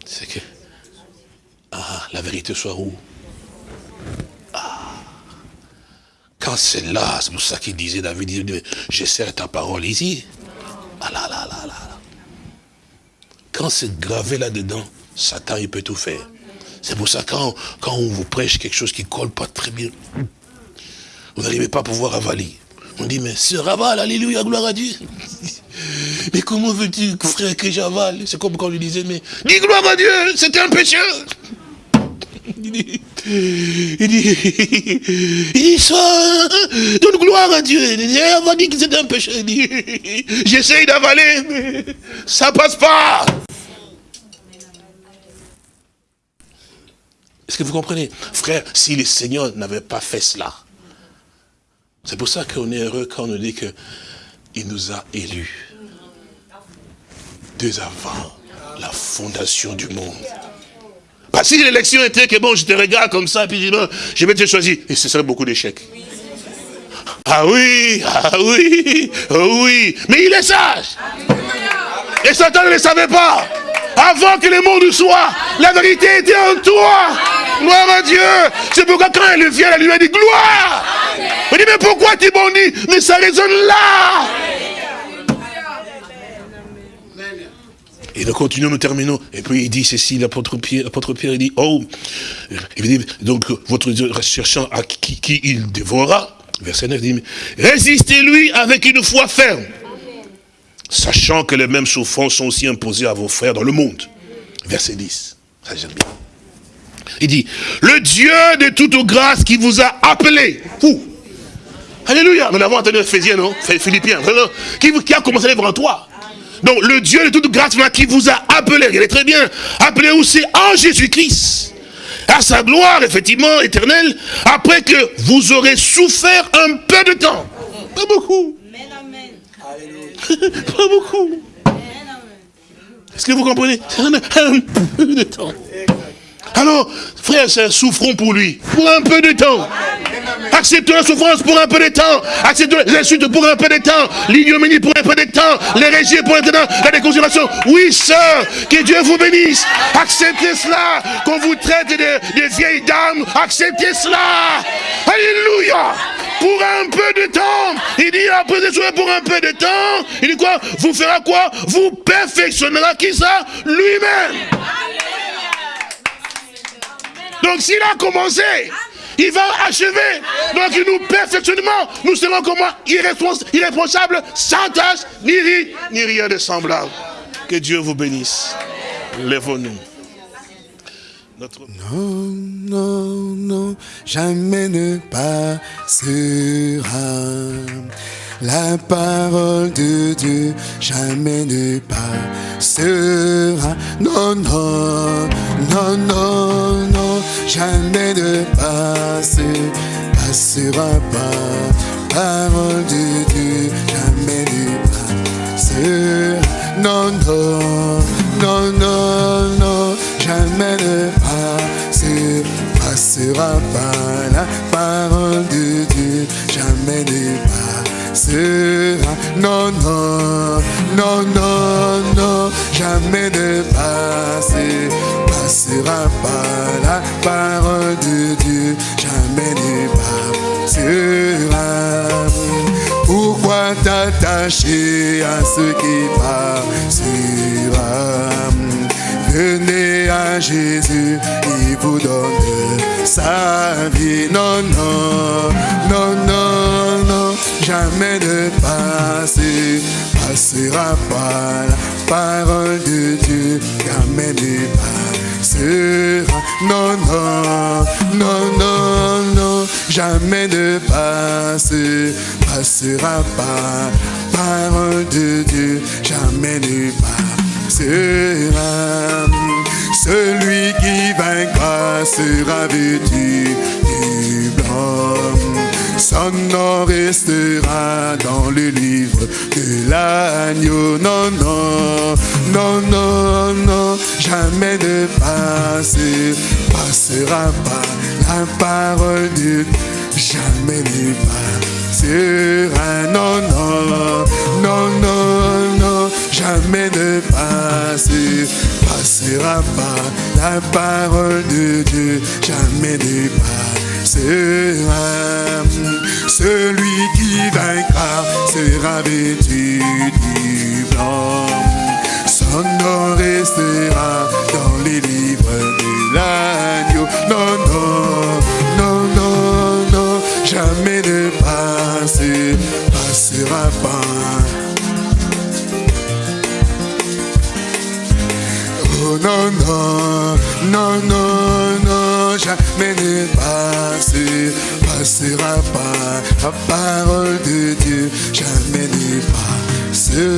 B: c'est que ah, la vérité soit où? Ah Quand c'est là, c'est pour ça qu'il disait, David, j'essaie ta parole ici. Ah là là là là quand c'est gravé là-dedans, Satan, il peut tout faire. C'est pour ça quand, quand on vous prêche quelque chose qui ne colle pas très bien, vous n'arrivez pas à pouvoir avaler. On dit, mais ce ravale, alléluia, gloire à Dieu. mais comment veux-tu, frère, que j'avale? C'est comme quand on lui disait, mais dis gloire à Dieu, c'est un pécheur. Il dit, il dit, il dit ça, donne gloire à Dieu. Il va dire que c'est un pécheur. Il dit, j'essaye d'avaler, mais ça passe pas. Est-ce que vous comprenez? Frère, si le Seigneur n'avait pas fait cela, c'est pour ça qu'on est heureux quand on nous dit qu'il nous a élus. Dès avant la fondation du monde. Parce que si l'élection était que bon, je te regarde comme ça, puis je vais te choisir, et ce serait beaucoup d'échecs. Ah oui, ah oui, ah oui, mais il est sage. Et Satan ne le savait pas. Avant que le monde soit, la vérité était en toi. Gloire à Dieu. C'est pourquoi quand elle vient, elle lui a dit gloire. On dit, mais pourquoi tu bondis? Mais ça résonne là. Et nous continuons, nous terminons. Et puis il dit ceci, l'apôtre Pierre, Pierre, il dit, oh, il dit, donc votre Dieu cherchant à qui, qui il dévorera, verset 9, il dit, résistez-lui avec une foi ferme sachant que les mêmes souffrances sont aussi imposées à vos frères dans le monde. Verset 10. Ça j'aime bien. Il dit, le Dieu de toute grâce qui vous a appelé. Fou. Alléluia. Nous avons entendu Ephésiens, non? Philippiens. Qui, qui a commencé à en toi. Donc le Dieu de toute grâce qui vous a appelé, est très bien, appelé aussi en Jésus-Christ, à sa gloire, effectivement, éternelle, après que vous aurez souffert un peu de temps. Pas beaucoup. Pas beaucoup. Est-ce que vous comprenez un, peu de temps. Alors, frères et souffrons pour lui, pour un peu de temps. Acceptons la souffrance pour un peu de temps. Acceptons les insultes pour un peu de temps. L'ignominie pour un peu de temps. Les régies pour un peu de temps. La déconsidération. Oui, sœur, que Dieu vous bénisse. Acceptez cela. Qu'on vous traite de, vieilles dames. Acceptez cela. Alléluia. Pour un peu de temps. Il dit après pour un peu de temps. Il dit quoi? Vous fera quoi? Vous perfectionnera qui ça Lui-même. Donc s'il a commencé, il va achever. Donc nous perfectionnement, nous serons comment irresponsables, sans tâche, ni, ni rien de semblable. Que Dieu vous bénisse. Lèvons-nous.
A: Non, non, non, jamais ne passera. La parole de Dieu jamais ne passera. Non, non, non, non, non, jamais ne passera, passera pas. Parole de Dieu jamais ne passera. Non, non, non, non, non, jamais ne passera, passera pas. La parole de Dieu jamais ne passera. Non, non, non, non, non, jamais ne passera, pas. La parole de Dieu jamais ne passera. Pourquoi t'attacher à ce qui passera? Venez à Jésus, il vous donne sa vie. Non, non, non, non, non, jamais ne passer, passera pas la parole de Dieu, jamais ne passera. Non, non, non, non, non, jamais ne passe, passera pas. Parole de Dieu, jamais ne passera. Celui qui vaincra sera vêtu du blanc. Son nom restera dans le livre de l'agneau. Non, non, non, non, non, jamais ne passe, passera pas la parole de Dieu, jamais ne passera. Non, non, non, non, non, jamais ne passe, passera pas la parole de Dieu, jamais ne passera. Celui qui vaincra sera vêtu du blanc. Son nom restera dans les livres de l'agneau. Non, non, non, non, non, jamais ne passe, passera pas. Oh non, non, non, non, non, jamais ne passe, passera pas. La parole de Dieu, jamais ne passera.